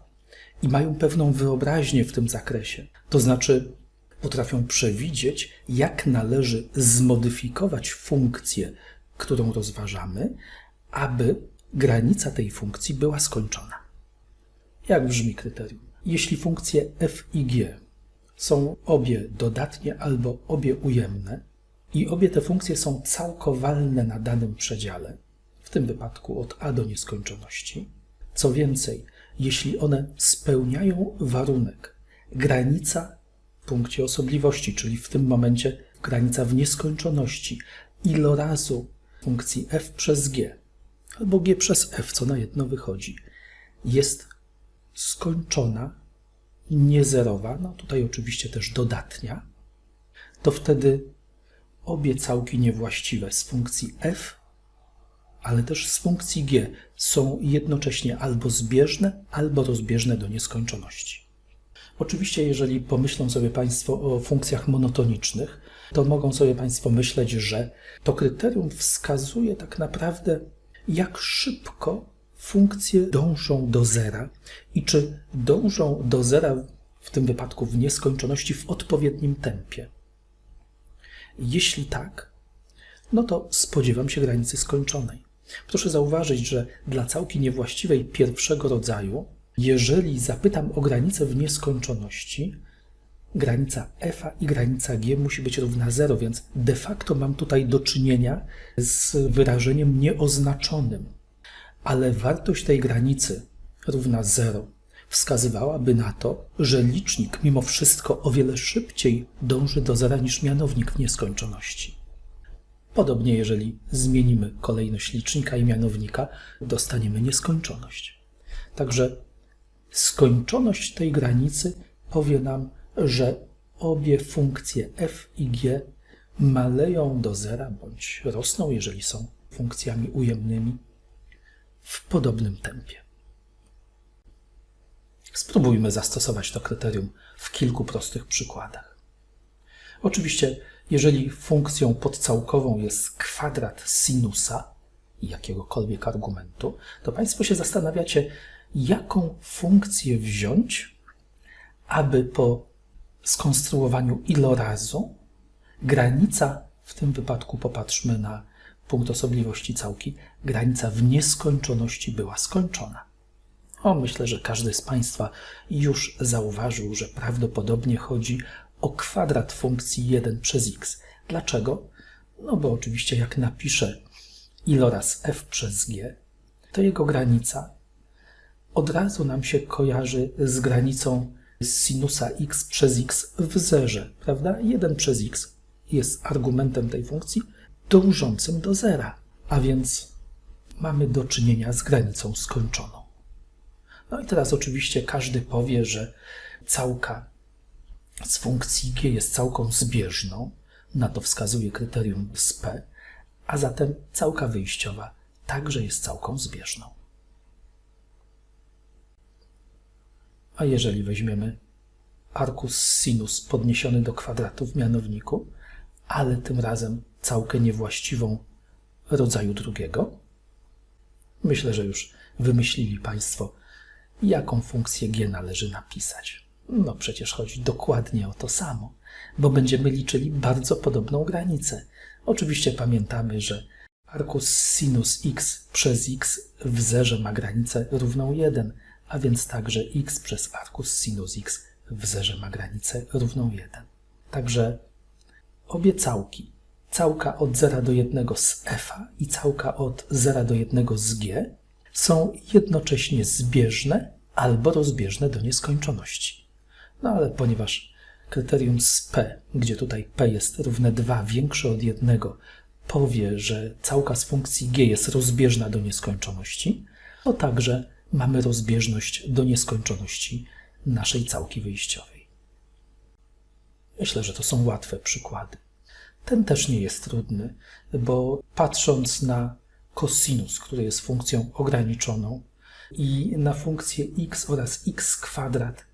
i mają pewną wyobraźnię w tym zakresie. To znaczy, potrafią przewidzieć, jak należy zmodyfikować funkcję, którą rozważamy, aby granica tej funkcji była skończona. Jak brzmi kryterium? Jeśli funkcje f i g są obie dodatnie albo obie ujemne i obie te funkcje są całkowalne na danym przedziale, w tym wypadku od a do nieskończoności, co więcej, jeśli one spełniają warunek granica w punkcie osobliwości, czyli w tym momencie granica w nieskończoności ilorazu funkcji f przez g, albo g przez f, co na jedno wychodzi, jest skończona, niezerowa, no tutaj oczywiście też dodatnia, to wtedy obie całki niewłaściwe z funkcji f, ale też z funkcji g są jednocześnie albo zbieżne, albo rozbieżne do nieskończoności. Oczywiście, jeżeli pomyślą sobie Państwo o funkcjach monotonicznych, to mogą sobie Państwo myśleć, że to kryterium wskazuje tak naprawdę jak szybko funkcje dążą do zera i czy dążą do zera w tym wypadku w nieskończoności w odpowiednim tempie. Jeśli tak, no to spodziewam się granicy skończonej. Proszę zauważyć, że dla całki niewłaściwej pierwszego rodzaju, jeżeli zapytam o granicę w nieskończoności, granica f i granica g musi być równa 0, więc de facto mam tutaj do czynienia z wyrażeniem nieoznaczonym. Ale wartość tej granicy równa 0 wskazywałaby na to, że licznik mimo wszystko o wiele szybciej dąży do zera niż mianownik w nieskończoności. Podobnie, jeżeli zmienimy kolejność licznika i mianownika, dostaniemy nieskończoność. Także skończoność tej granicy powie nam, że obie funkcje f i g maleją do zera bądź rosną, jeżeli są funkcjami ujemnymi, w podobnym tempie. Spróbujmy zastosować to kryterium w kilku prostych przykładach. Oczywiście, jeżeli funkcją podcałkową jest kwadrat sinusa jakiegokolwiek argumentu, to Państwo się zastanawiacie, jaką funkcję wziąć, aby po skonstruowaniu ilorazu granica, w tym wypadku popatrzmy na punkt osobliwości całki, granica w nieskończoności była skończona. O, myślę, że każdy z Państwa już zauważył, że prawdopodobnie chodzi o kwadrat funkcji 1 przez x. Dlaczego? No bo oczywiście jak napiszę iloraz f przez g, to jego granica od razu nam się kojarzy z granicą sinusa x przez x w zerze, prawda? 1 przez x jest argumentem tej funkcji dążącym do zera, a więc mamy do czynienia z granicą skończoną. No i teraz oczywiście każdy powie, że całka z funkcji g jest całką zbieżną, na to wskazuje kryterium z p, a zatem całka wyjściowa także jest całką zbieżną. A jeżeli weźmiemy arcus sinus podniesiony do kwadratu w mianowniku, ale tym razem całkę niewłaściwą rodzaju drugiego, myślę, że już wymyślili Państwo, jaką funkcję g należy napisać. No przecież chodzi dokładnie o to samo, bo będziemy liczyli bardzo podobną granicę. Oczywiście pamiętamy, że arcus sinus x przez x w zerze ma granicę równą 1, a więc także x przez arcus sinus x w zerze ma granicę równą 1. Także obie całki, całka od 0 do 1 z f i całka od 0 do 1 z g, są jednocześnie zbieżne albo rozbieżne do nieskończoności. No ale ponieważ kryterium z p, gdzie tutaj p jest równe 2 większe od 1, powie, że całka z funkcji g jest rozbieżna do nieskończoności, to także mamy rozbieżność do nieskończoności naszej całki wyjściowej. Myślę, że to są łatwe przykłady. Ten też nie jest trudny, bo patrząc na kosinus, który jest funkcją ograniczoną, i na funkcję x oraz x kwadrat,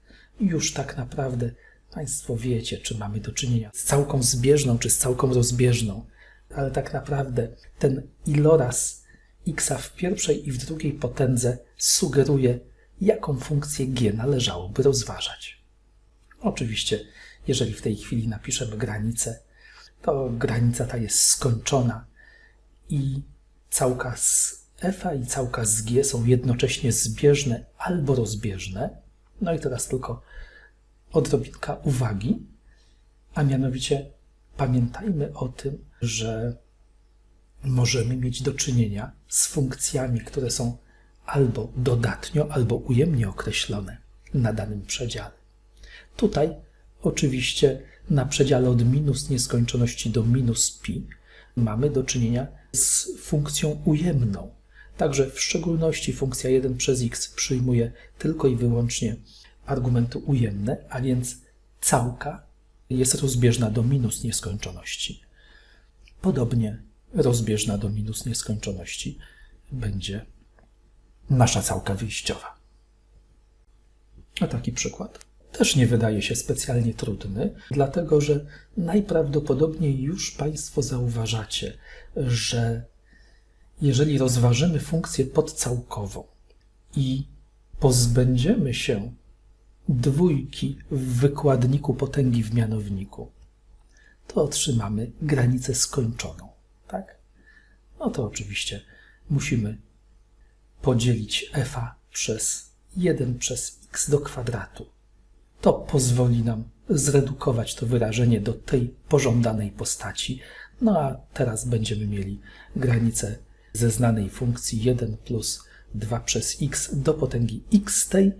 już tak naprawdę Państwo wiecie, czy mamy do czynienia z całką zbieżną, czy z całką rozbieżną, ale tak naprawdę ten iloraz x w pierwszej i w drugiej potędze sugeruje, jaką funkcję g należałoby rozważać. Oczywiście, jeżeli w tej chwili napiszemy granicę, to granica ta jest skończona i całka z f i całka z g są jednocześnie zbieżne albo rozbieżne. No i teraz tylko odrobinka uwagi, a mianowicie pamiętajmy o tym, że możemy mieć do czynienia z funkcjami, które są albo dodatnio, albo ujemnie określone na danym przedziale. Tutaj oczywiście na przedziale od minus nieskończoności do minus pi mamy do czynienia z funkcją ujemną. Także w szczególności funkcja 1 przez x przyjmuje tylko i wyłącznie argumenty ujemne, a więc całka jest rozbieżna do minus nieskończoności. Podobnie rozbieżna do minus nieskończoności będzie nasza całka wyjściowa. A taki przykład też nie wydaje się specjalnie trudny, dlatego że najprawdopodobniej już Państwo zauważacie, że jeżeli rozważymy funkcję podcałkową i pozbędziemy się dwójki w wykładniku potęgi w mianowniku, to otrzymamy granicę skończoną? No to oczywiście musimy podzielić f przez 1 przez x do kwadratu. To pozwoli nam zredukować to wyrażenie do tej pożądanej postaci. No a teraz będziemy mieli granicę ze znanej funkcji 1 plus 2 przez x do potęgi x tej.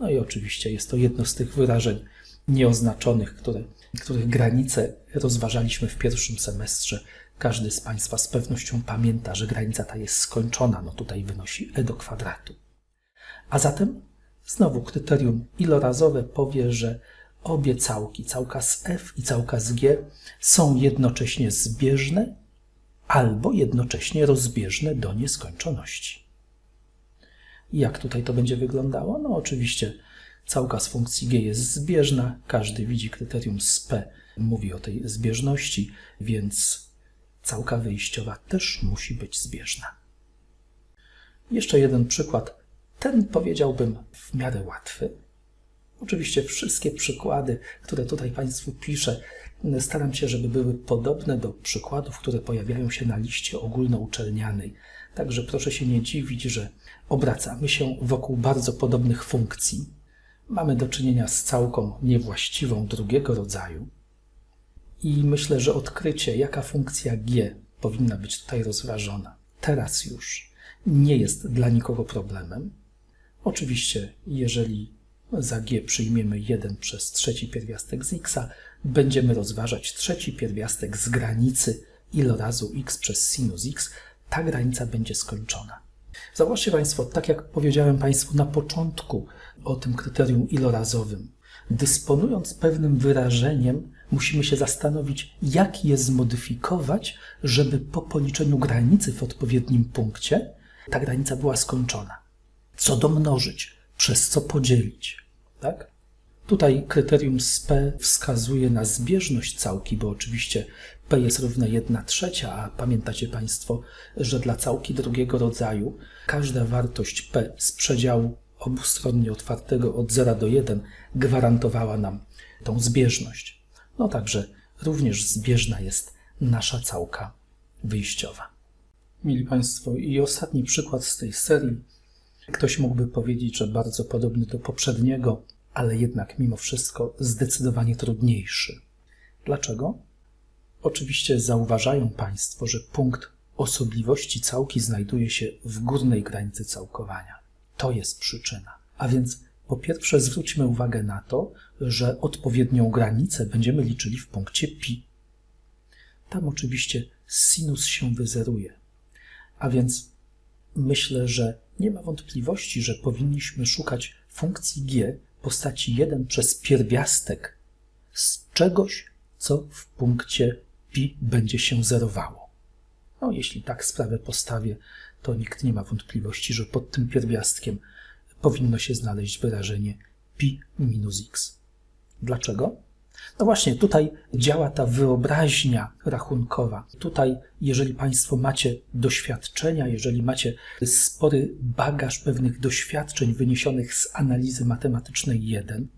No i oczywiście jest to jedno z tych wyrażeń nieoznaczonych, które, których granice rozważaliśmy w pierwszym semestrze. Każdy z Państwa z pewnością pamięta, że granica ta jest skończona, no tutaj wynosi e do kwadratu. A zatem znowu kryterium ilorazowe powie, że obie całki, całka z f i całka z g, są jednocześnie zbieżne albo jednocześnie rozbieżne do nieskończoności. Jak tutaj to będzie wyglądało? No oczywiście całka z funkcji g jest zbieżna, każdy widzi kryterium z p, mówi o tej zbieżności, więc całka wyjściowa też musi być zbieżna. Jeszcze jeden przykład, ten powiedziałbym w miarę łatwy. Oczywiście wszystkie przykłady, które tutaj Państwu piszę, staram się, żeby były podobne do przykładów, które pojawiają się na liście ogólnouczelnianej. Także proszę się nie dziwić, że obracamy się wokół bardzo podobnych funkcji. Mamy do czynienia z całką niewłaściwą drugiego rodzaju. I myślę, że odkrycie, jaka funkcja g powinna być tutaj rozważona, teraz już nie jest dla nikogo problemem. Oczywiście, jeżeli za g przyjmiemy 1 przez trzeci pierwiastek z x, będziemy rozważać trzeci pierwiastek z granicy ilorazu x przez sinus x. Ta granica będzie skończona. Zauważcie Państwo, tak jak powiedziałem Państwu na początku o tym kryterium ilorazowym, dysponując pewnym wyrażeniem, musimy się zastanowić, jak je zmodyfikować, żeby po policzeniu granicy w odpowiednim punkcie ta granica była skończona. Co domnożyć, przez co podzielić. Tak? Tutaj kryterium z P wskazuje na zbieżność całki, bo oczywiście P jest równe 1 trzecia, a pamiętacie Państwo, że dla całki drugiego rodzaju każda wartość P z przedziału obustronnie otwartego od 0 do 1 gwarantowała nam tą zbieżność. No także również zbieżna jest nasza całka wyjściowa. Mili Państwo, i ostatni przykład z tej serii. Ktoś mógłby powiedzieć, że bardzo podobny do poprzedniego, ale jednak mimo wszystko zdecydowanie trudniejszy. Dlaczego? Oczywiście zauważają Państwo, że punkt osobliwości całki znajduje się w górnej granicy całkowania. To jest przyczyna. A więc po pierwsze zwróćmy uwagę na to, że odpowiednią granicę będziemy liczyli w punkcie pi. Tam oczywiście sinus się wyzeruje. A więc myślę, że nie ma wątpliwości, że powinniśmy szukać funkcji g postaci 1 przez pierwiastek z czegoś, co w punkcie pi będzie się zerowało. No, jeśli tak sprawę postawię, to nikt nie ma wątpliwości, że pod tym pierwiastkiem powinno się znaleźć wyrażenie pi minus x. Dlaczego? No właśnie, tutaj działa ta wyobraźnia rachunkowa. Tutaj, jeżeli Państwo macie doświadczenia, jeżeli macie spory bagaż pewnych doświadczeń wyniesionych z analizy matematycznej 1,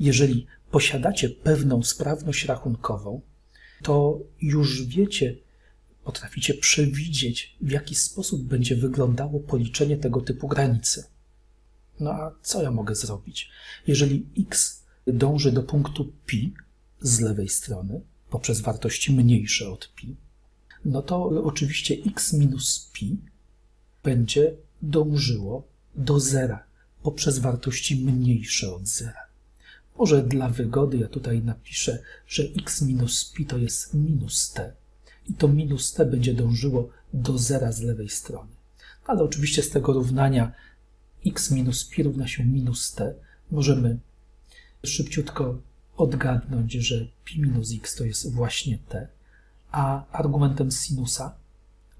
jeżeli posiadacie pewną sprawność rachunkową, to już wiecie, potraficie przewidzieć, w jaki sposób będzie wyglądało policzenie tego typu granicy. No a co ja mogę zrobić? Jeżeli x dąży do punktu pi z lewej strony poprzez wartości mniejsze od pi, no to oczywiście x minus pi będzie dążyło do zera poprzez wartości mniejsze od zera. Może dla wygody ja tutaj napiszę, że x minus pi to jest minus t i to minus t będzie dążyło do zera z lewej strony. Ale oczywiście z tego równania x minus pi równa się minus t możemy szybciutko odgadnąć, że pi minus x to jest właśnie t, a argumentem sinusa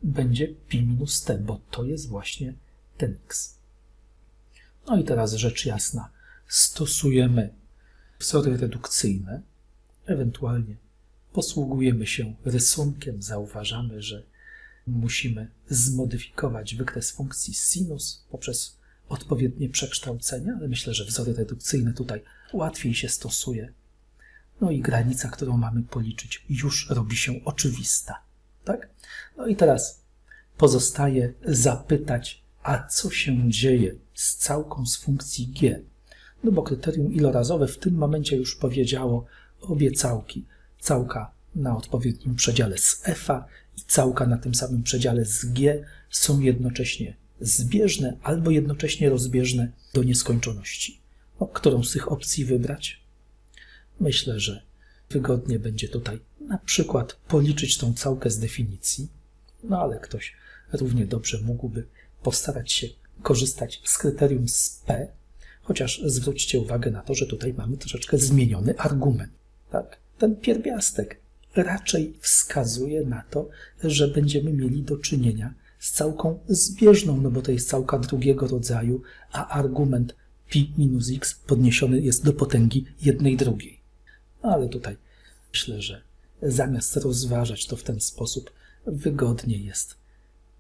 będzie pi minus t, bo to jest właśnie ten x. No i teraz rzecz jasna. Stosujemy wzory redukcyjne, ewentualnie posługujemy się rysunkiem, zauważamy, że musimy zmodyfikować wykres funkcji sinus poprzez odpowiednie przekształcenia, ale myślę, że wzory redukcyjne tutaj łatwiej się stosuje. No i granica, którą mamy policzyć, już robi się oczywista. Tak? No i teraz pozostaje zapytać, a co się dzieje z całką z funkcji g? No bo kryterium ilorazowe w tym momencie już powiedziało obie całki. Całka na odpowiednim przedziale z f i całka na tym samym przedziale z g są jednocześnie zbieżne albo jednocześnie rozbieżne do nieskończoności. No, którą z tych opcji wybrać? Myślę, że wygodnie będzie tutaj na przykład policzyć tą całkę z definicji, no ale ktoś równie dobrze mógłby postarać się korzystać z kryterium z P, Chociaż zwróćcie uwagę na to, że tutaj mamy troszeczkę zmieniony argument. Tak? Ten pierwiastek raczej wskazuje na to, że będziemy mieli do czynienia całką zbieżną, no bo to jest całka drugiego rodzaju, a argument pi minus x podniesiony jest do potęgi jednej drugiej. No ale tutaj myślę, że zamiast rozważać to w ten sposób, wygodniej jest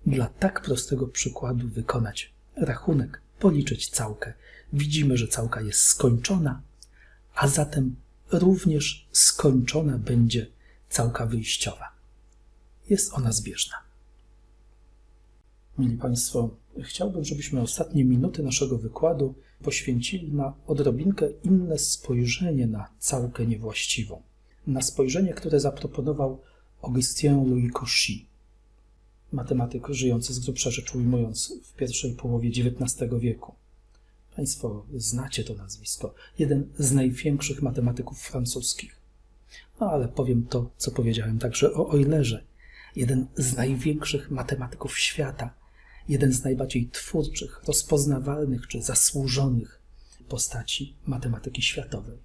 dla tak prostego przykładu wykonać rachunek, policzyć całkę. Widzimy, że całka jest skończona, a zatem również skończona będzie całka wyjściowa. Jest ona zbieżna. Mili Państwo, chciałbym, żebyśmy ostatnie minuty naszego wykładu poświęcili na odrobinkę inne spojrzenie na całkę niewłaściwą. Na spojrzenie, które zaproponował Augustin Louis Cauchy, matematyk żyjący z grubsza rzecz ujmując w pierwszej połowie XIX wieku. Państwo znacie to nazwisko. Jeden z największych matematyków francuskich. No ale powiem to, co powiedziałem także o Eulerze. Jeden z największych matematyków świata. Jeden z najbardziej twórczych, rozpoznawalnych czy zasłużonych postaci matematyki światowej.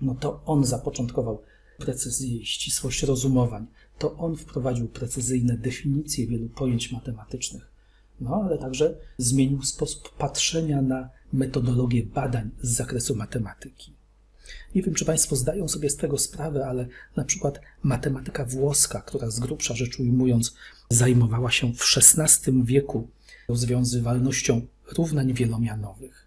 No to on zapoczątkował precyzję i ścisłość rozumowań. To on wprowadził precyzyjne definicje wielu pojęć matematycznych. No ale także zmienił sposób patrzenia na metodologię badań z zakresu matematyki. Nie wiem, czy Państwo zdają sobie z tego sprawę, ale na przykład matematyka włoska, która z grubsza rzecz ujmując zajmowała się w XVI wieku rozwiązywalnością równań wielomianowych,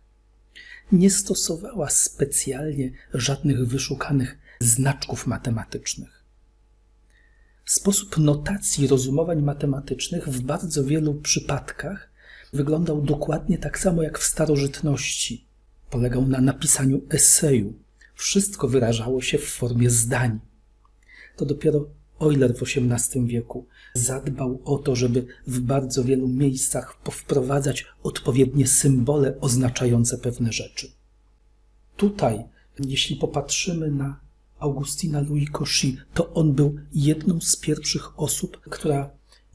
nie stosowała specjalnie żadnych wyszukanych znaczków matematycznych. Sposób notacji rozumowań matematycznych w bardzo wielu przypadkach wyglądał dokładnie tak samo jak w starożytności. Polegał na napisaniu eseju. Wszystko wyrażało się w formie zdań. To dopiero Euler w XVIII wieku zadbał o to, żeby w bardzo wielu miejscach powprowadzać odpowiednie symbole oznaczające pewne rzeczy. Tutaj, jeśli popatrzymy na Augustina Louis Cauchy, to on był jedną z pierwszych osób, która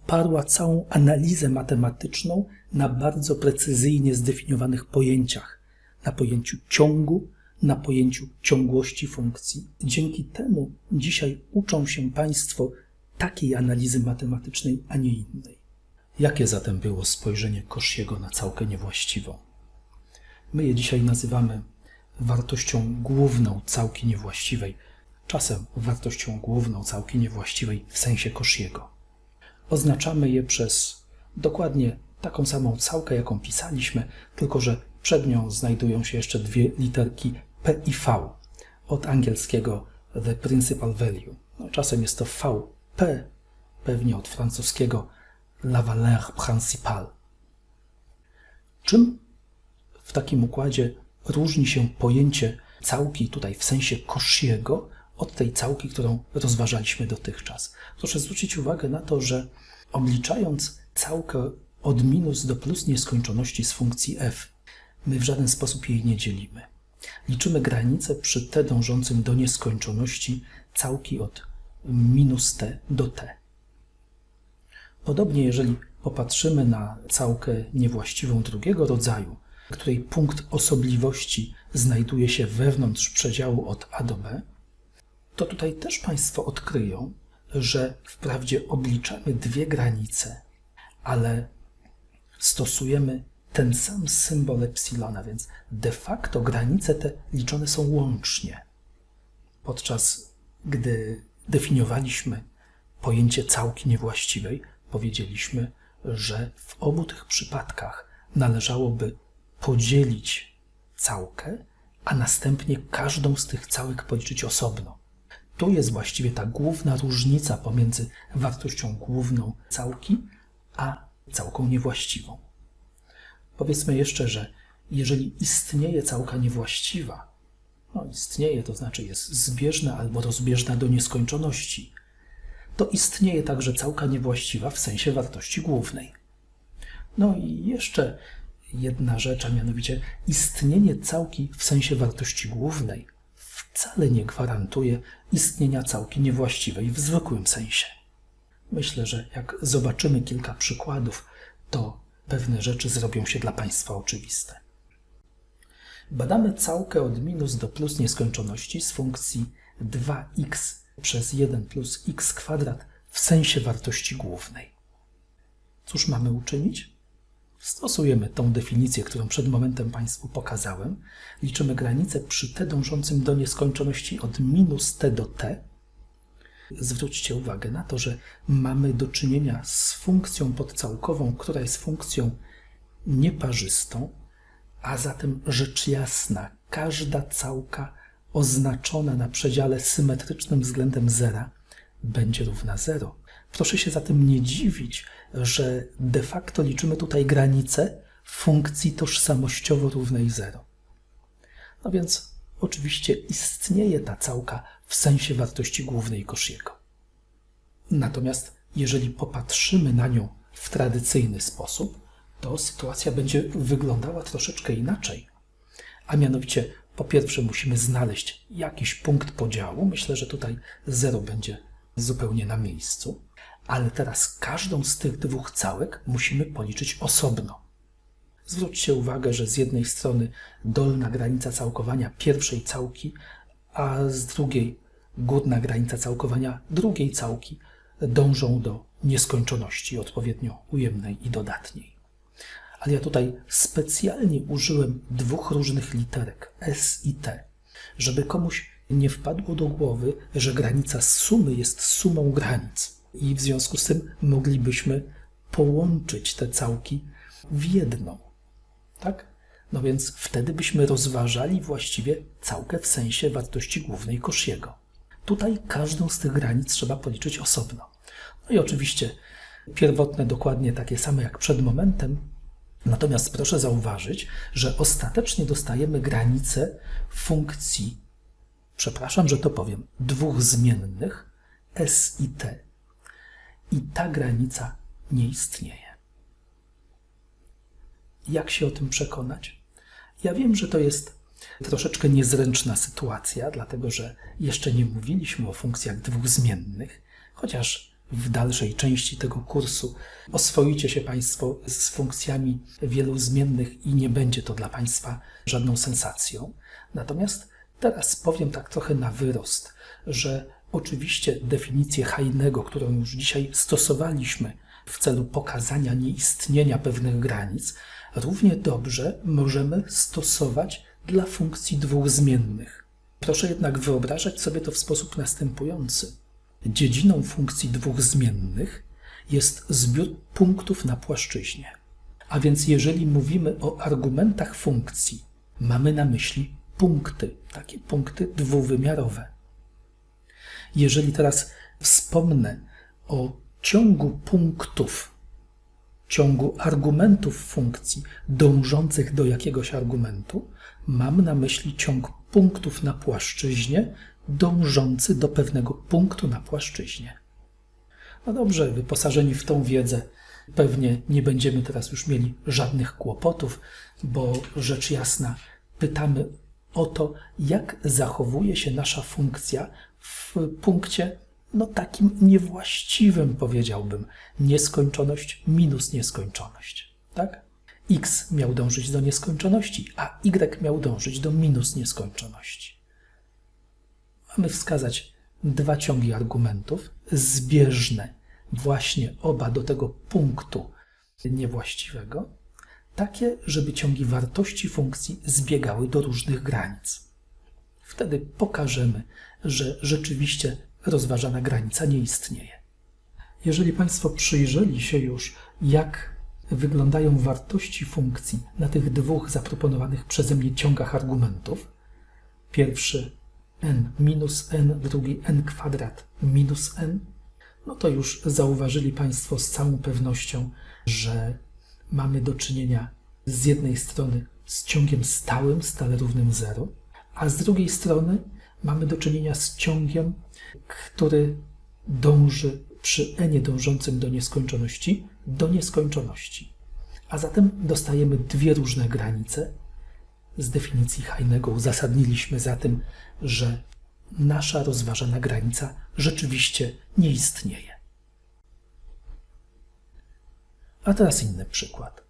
parła całą analizę matematyczną na bardzo precyzyjnie zdefiniowanych pojęciach, na pojęciu ciągu, na pojęciu ciągłości funkcji. Dzięki temu dzisiaj uczą się Państwo takiej analizy matematycznej, a nie innej. Jakie zatem było spojrzenie Kosziego na całkę niewłaściwą? My je dzisiaj nazywamy wartością główną całki niewłaściwej, czasem wartością główną całki niewłaściwej w sensie Kosziego. Oznaczamy je przez dokładnie taką samą całkę, jaką pisaliśmy, tylko że przed nią znajdują się jeszcze dwie literki P i V, od angielskiego the principal value. No, czasem jest to VP, pewnie od francuskiego la valeur principale. Czym w takim układzie różni się pojęcie całki tutaj w sensie Cauchy'ego od tej całki, którą rozważaliśmy dotychczas? Proszę zwrócić uwagę na to, że obliczając całkę od minus do plus nieskończoności z funkcji f, my w żaden sposób jej nie dzielimy. Liczymy granicę przy t dążącym do nieskończoności całki od minus t do t. Podobnie, jeżeli popatrzymy na całkę niewłaściwą drugiego rodzaju, której punkt osobliwości znajduje się wewnątrz przedziału od a do b, to tutaj też Państwo odkryją, że wprawdzie obliczamy dwie granice, ale stosujemy ten sam symbol epsilona, więc de facto granice te liczone są łącznie. Podczas gdy definiowaliśmy pojęcie całki niewłaściwej, powiedzieliśmy, że w obu tych przypadkach należałoby podzielić całkę, a następnie każdą z tych całek policzyć osobno. Tu jest właściwie ta główna różnica pomiędzy wartością główną całki a całką niewłaściwą. Powiedzmy jeszcze, że jeżeli istnieje całka niewłaściwa, no istnieje, to znaczy jest zbieżna albo rozbieżna do nieskończoności, to istnieje także całka niewłaściwa w sensie wartości głównej. No i jeszcze jedna rzecz, a mianowicie istnienie całki w sensie wartości głównej wcale nie gwarantuje istnienia całki niewłaściwej w zwykłym sensie. Myślę, że jak zobaczymy kilka przykładów, to pewne rzeczy zrobią się dla Państwa oczywiste. Badamy całkę od minus do plus nieskończoności z funkcji 2x przez 1 plus x kwadrat w sensie wartości głównej. Cóż mamy uczynić? Stosujemy tą definicję, którą przed momentem Państwu pokazałem. Liczymy granicę przy t dążącym do nieskończoności od minus t do t. Zwróćcie uwagę na to, że mamy do czynienia z funkcją podcałkową, która jest funkcją nieparzystą, a zatem rzecz jasna, każda całka oznaczona na przedziale symetrycznym względem zera będzie równa 0. Proszę się zatem nie dziwić, że de facto liczymy tutaj granicę funkcji tożsamościowo równej 0. No więc oczywiście istnieje ta całka w sensie wartości głównej Kosziego. Natomiast jeżeli popatrzymy na nią w tradycyjny sposób, to sytuacja będzie wyglądała troszeczkę inaczej. A mianowicie, po pierwsze, musimy znaleźć jakiś punkt podziału. Myślę, że tutaj 0 będzie zupełnie na miejscu. Ale teraz każdą z tych dwóch całek musimy policzyć osobno. Zwróćcie uwagę, że z jednej strony dolna granica całkowania pierwszej całki, a z drugiej górna granica całkowania drugiej całki dążą do nieskończoności odpowiednio ujemnej i dodatniej. Ale ja tutaj specjalnie użyłem dwóch różnych literek S i T, żeby komuś nie wpadło do głowy, że granica sumy jest sumą granic i w związku z tym moglibyśmy połączyć te całki w jedną. Tak? No więc wtedy byśmy rozważali właściwie całkę w sensie wartości głównej Kosziego. Tutaj każdą z tych granic trzeba policzyć osobno. No i oczywiście pierwotne dokładnie takie same jak przed momentem, natomiast proszę zauważyć, że ostatecznie dostajemy granicę funkcji, przepraszam, że to powiem, dwóch zmiennych s i t. I ta granica nie istnieje. Jak się o tym przekonać? Ja wiem, że to jest troszeczkę niezręczna sytuacja, dlatego że jeszcze nie mówiliśmy o funkcjach dwóch zmiennych, chociaż w dalszej części tego kursu oswoicie się Państwo z funkcjami wielu zmiennych i nie będzie to dla Państwa żadną sensacją. Natomiast teraz powiem tak trochę na wyrost, że oczywiście definicję Heinego, którą już dzisiaj stosowaliśmy w celu pokazania nieistnienia pewnych granic, równie dobrze możemy stosować dla funkcji dwóch zmiennych. Proszę jednak wyobrażać sobie to w sposób następujący. Dziedziną funkcji dwóch zmiennych jest zbiór punktów na płaszczyźnie. A więc jeżeli mówimy o argumentach funkcji, mamy na myśli punkty, takie punkty dwuwymiarowe. Jeżeli teraz wspomnę o ciągu punktów, ciągu argumentów funkcji dążących do jakiegoś argumentu, mam na myśli ciąg punktów na płaszczyźnie dążący do pewnego punktu na płaszczyźnie. No dobrze, wyposażeni w tą wiedzę, pewnie nie będziemy teraz już mieli żadnych kłopotów, bo rzecz jasna, pytamy o to, jak zachowuje się nasza funkcja w punkcie, no takim niewłaściwym, powiedziałbym, nieskończoność minus nieskończoność. Tak? x miał dążyć do nieskończoności, a y miał dążyć do minus nieskończoności. Mamy wskazać dwa ciągi argumentów, zbieżne właśnie oba do tego punktu niewłaściwego, takie, żeby ciągi wartości funkcji zbiegały do różnych granic. Wtedy pokażemy, że rzeczywiście rozważana granica nie istnieje. Jeżeli Państwo przyjrzeli się już, jak wyglądają wartości funkcji na tych dwóch zaproponowanych przeze mnie ciągach argumentów, pierwszy n minus n, drugi n kwadrat minus n, no to już zauważyli Państwo z całą pewnością, że mamy do czynienia z jednej strony z ciągiem stałym, stale równym 0, a z drugiej strony mamy do czynienia z ciągiem, który dąży przy n dążącym do nieskończoności do nieskończoności. A zatem dostajemy dwie różne granice. Z definicji Heinego uzasadniliśmy za tym, że nasza rozważana granica rzeczywiście nie istnieje. A teraz inny przykład.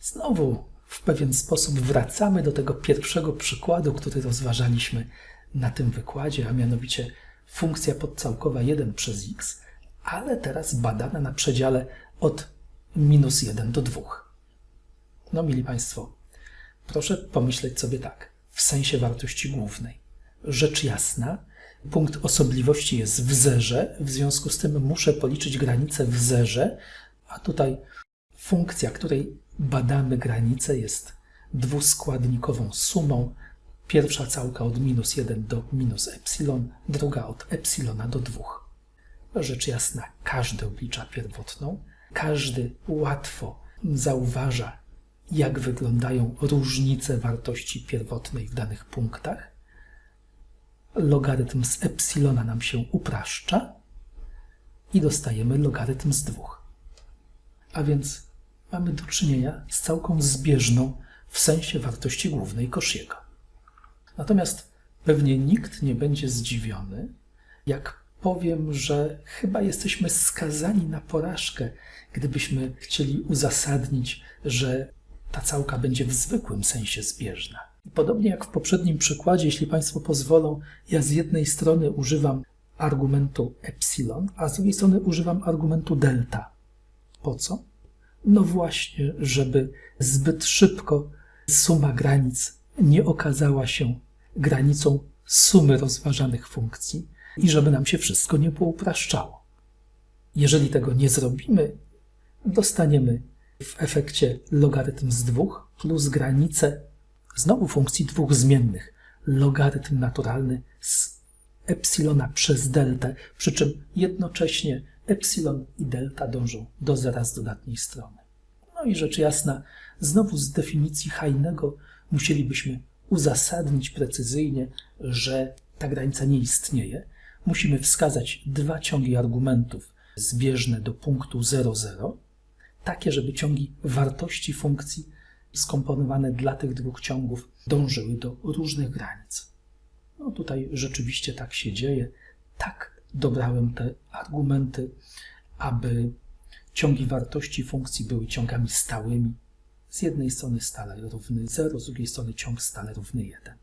Znowu w pewien sposób wracamy do tego pierwszego przykładu, który rozważaliśmy na tym wykładzie, a mianowicie funkcja podcałkowa 1 przez x, ale teraz badana na przedziale od minus 1 do 2. No, mili Państwo, proszę pomyśleć sobie tak, w sensie wartości głównej. Rzecz jasna, punkt osobliwości jest w zerze, w związku z tym muszę policzyć granicę w zerze, a tutaj funkcja, której badamy granicę jest dwuskładnikową sumą. Pierwsza całka od minus 1 do minus epsilon, druga od epsilona do 2. Rzecz jasna, każdy oblicza pierwotną, każdy łatwo zauważa, jak wyglądają różnice wartości pierwotnej w danych punktach. Logarytm z epsilona nam się upraszcza i dostajemy logarytm z 2. A więc mamy do czynienia z całką zbieżną w sensie wartości głównej Kosziego. Natomiast pewnie nikt nie będzie zdziwiony, jak powiem, że chyba jesteśmy skazani na porażkę, gdybyśmy chcieli uzasadnić, że ta całka będzie w zwykłym sensie zbieżna. Podobnie jak w poprzednim przykładzie, jeśli Państwo pozwolą, ja z jednej strony używam argumentu epsilon, a z drugiej strony używam argumentu delta. Po co? No właśnie, żeby zbyt szybko suma granic nie okazała się granicą sumy rozważanych funkcji i żeby nam się wszystko nie poupraszczało. Jeżeli tego nie zrobimy, dostaniemy w efekcie logarytm z dwóch plus granicę znowu funkcji dwóch zmiennych. Logarytm naturalny z epsilona przez deltę, przy czym jednocześnie epsilon i delta dążą do zera z dodatniej strony. No i rzecz jasna, znowu z definicji Hajnego musielibyśmy uzasadnić precyzyjnie, że ta granica nie istnieje. Musimy wskazać dwa ciągi argumentów zbieżne do punktu 0,0, takie, żeby ciągi wartości funkcji skomponowane dla tych dwóch ciągów dążyły do różnych granic. No tutaj rzeczywiście tak się dzieje. Tak dobrałem te argumenty, aby ciągi wartości funkcji były ciągami stałymi. Z jednej strony stale równy 0, z drugiej strony ciąg stale równy 1.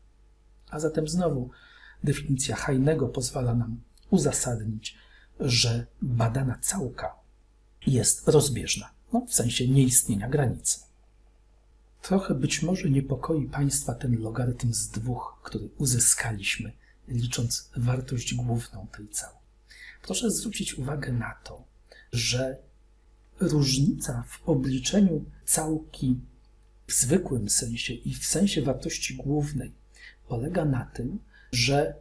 A zatem znowu definicja Hajnego pozwala nam uzasadnić, że badana całka jest rozbieżna, no, w sensie nieistnienia granicy. Trochę być może niepokoi Państwa ten logarytm z dwóch, który uzyskaliśmy, licząc wartość główną tej całej. Proszę zwrócić uwagę na to, że różnica w obliczeniu całki w zwykłym sensie i w sensie wartości głównej polega na tym, że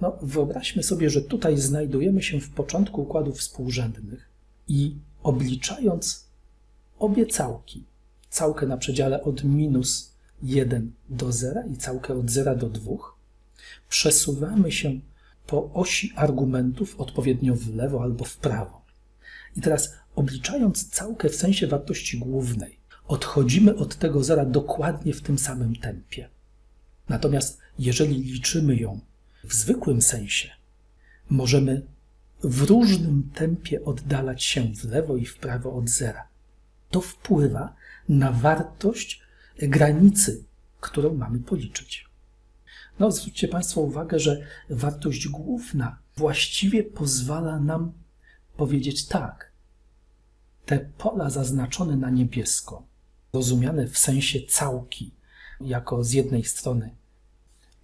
no, wyobraźmy sobie, że tutaj znajdujemy się w początku układów współrzędnych i obliczając obie całki, całkę na przedziale od minus 1 do 0 i całkę od 0 do 2, przesuwamy się po osi argumentów odpowiednio w lewo albo w prawo. I teraz obliczając całkę w sensie wartości głównej, odchodzimy od tego zera dokładnie w tym samym tempie. Natomiast jeżeli liczymy ją w zwykłym sensie, możemy w różnym tempie oddalać się w lewo i w prawo od zera. To wpływa na wartość granicy, którą mamy policzyć. No, zwróćcie Państwo uwagę, że wartość główna właściwie pozwala nam powiedzieć tak. Te pola zaznaczone na niebiesko, rozumiane w sensie całki, jako z jednej strony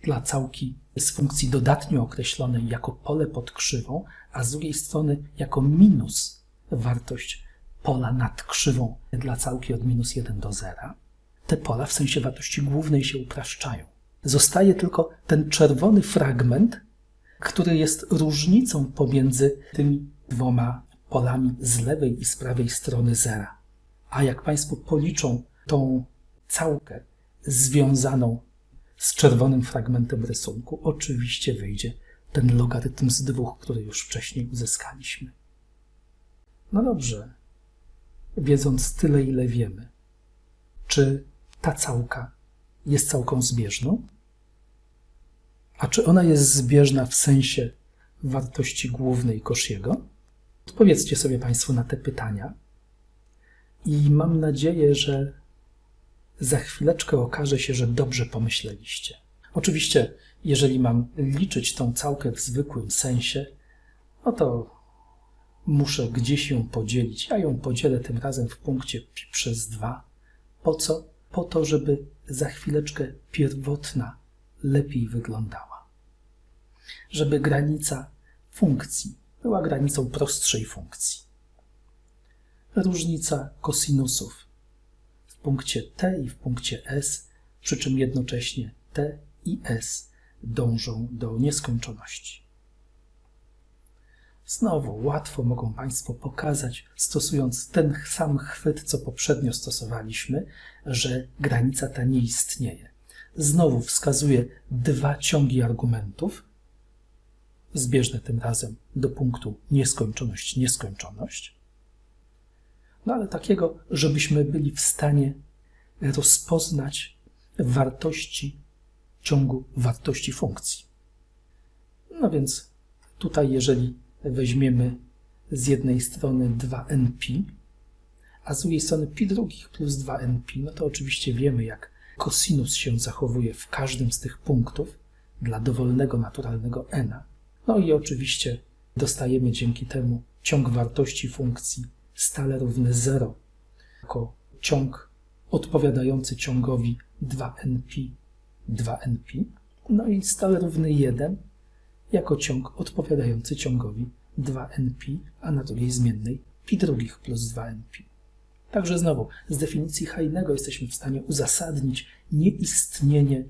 dla całki z funkcji dodatnio określonej jako pole pod krzywą, a z drugiej strony jako minus wartość pola nad krzywą dla całki od minus 1 do 0. Te pola w sensie wartości głównej się upraszczają. Zostaje tylko ten czerwony fragment, który jest różnicą pomiędzy tymi dwoma polami z lewej i z prawej strony zera. A jak Państwo policzą tą całkę związaną z czerwonym fragmentem rysunku, oczywiście wyjdzie ten logarytm z dwóch, który już wcześniej uzyskaliśmy. No dobrze, wiedząc tyle, ile wiemy, czy ta całka jest całką zbieżną? A czy ona jest zbieżna w sensie wartości głównej Kosziego? Odpowiedzcie sobie Państwo na te pytania i mam nadzieję, że za chwileczkę okaże się, że dobrze pomyśleliście. Oczywiście, jeżeli mam liczyć tą całkę w zwykłym sensie, no to muszę gdzieś ją podzielić. Ja ją podzielę tym razem w punkcie pi przez 2. Po co? Po to, żeby za chwileczkę pierwotna lepiej wyglądała. Żeby granica funkcji była granicą prostszej funkcji. Różnica kosinusów w punkcie t i w punkcie s, przy czym jednocześnie t i s dążą do nieskończoności. Znowu łatwo mogą Państwo pokazać, stosując ten sam chwyt, co poprzednio stosowaliśmy, że granica ta nie istnieje. Znowu wskazuję dwa ciągi argumentów, zbieżne tym razem do punktu nieskończoność, nieskończoność. No ale takiego, żebyśmy byli w stanie rozpoznać wartości ciągu wartości funkcji. No więc tutaj, jeżeli weźmiemy z jednej strony 2np, a z drugiej strony pi drugich plus 2np, no to oczywiście wiemy, jak kosinus się zachowuje w każdym z tych punktów dla dowolnego naturalnego n. No i oczywiście dostajemy dzięki temu ciąg wartości funkcji stale równy 0 jako ciąg odpowiadający ciągowi 2np 2np, no i stale równy 1 jako ciąg odpowiadający ciągowi 2np, a na drugiej zmiennej pi drugich plus 2np. Także znowu, z definicji Heinego jesteśmy w stanie uzasadnić nieistnienie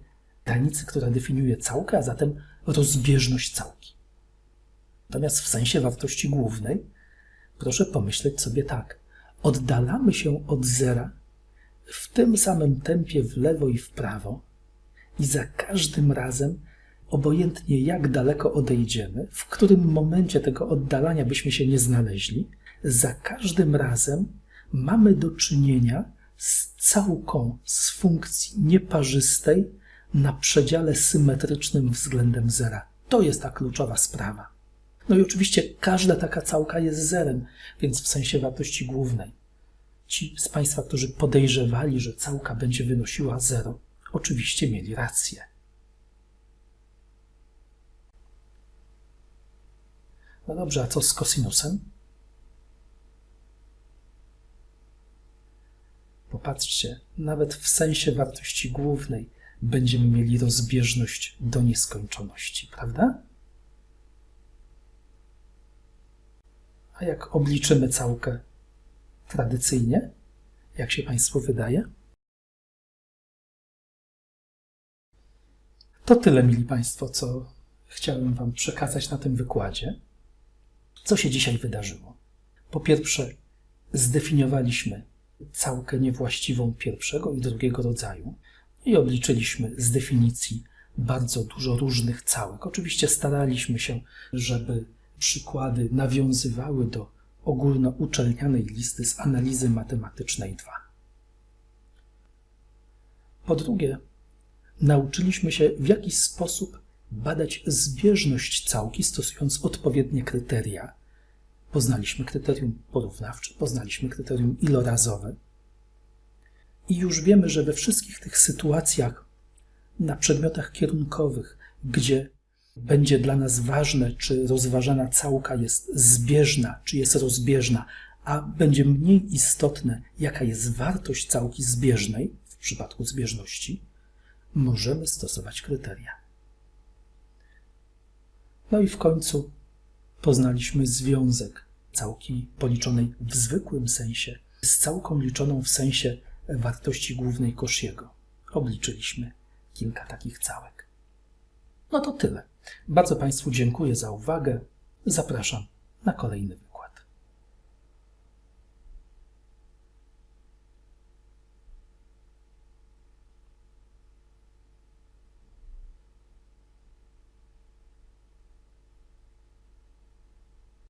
granicy, która definiuje całkę, a zatem rozbieżność całki. Natomiast w sensie wartości głównej, proszę pomyśleć sobie tak. Oddalamy się od zera w tym samym tempie w lewo i w prawo i za każdym razem obojętnie jak daleko odejdziemy, w którym momencie tego oddalania byśmy się nie znaleźli, za każdym razem mamy do czynienia z całką z funkcji nieparzystej na przedziale symetrycznym względem zera. To jest ta kluczowa sprawa. No i oczywiście każda taka całka jest zerem, więc w sensie wartości głównej. Ci z Państwa, którzy podejrzewali, że całka będzie wynosiła zero, oczywiście mieli rację. No dobrze, a co z kosinusem? Popatrzcie, nawet w sensie wartości głównej będziemy mieli rozbieżność do nieskończoności, prawda? A jak obliczymy całkę tradycyjnie? Jak się Państwu wydaje? To tyle, mili Państwo, co chciałem Wam przekazać na tym wykładzie. Co się dzisiaj wydarzyło? Po pierwsze, zdefiniowaliśmy całkę niewłaściwą pierwszego i drugiego rodzaju i obliczyliśmy z definicji bardzo dużo różnych całek. Oczywiście staraliśmy się, żeby przykłady nawiązywały do ogólnouczelnianej listy z analizy matematycznej 2. Po drugie, nauczyliśmy się w jakiś sposób badać zbieżność całki, stosując odpowiednie kryteria. Poznaliśmy kryterium porównawcze, poznaliśmy kryterium ilorazowe. I już wiemy, że we wszystkich tych sytuacjach na przedmiotach kierunkowych, gdzie będzie dla nas ważne, czy rozważana całka jest zbieżna, czy jest rozbieżna, a będzie mniej istotne, jaka jest wartość całki zbieżnej w przypadku zbieżności, możemy stosować kryteria. No i w końcu poznaliśmy związek całki policzonej w zwykłym sensie z całką liczoną w sensie wartości głównej Kosziego. Obliczyliśmy kilka takich całek. No to tyle. Bardzo Państwu dziękuję za uwagę. Zapraszam na kolejny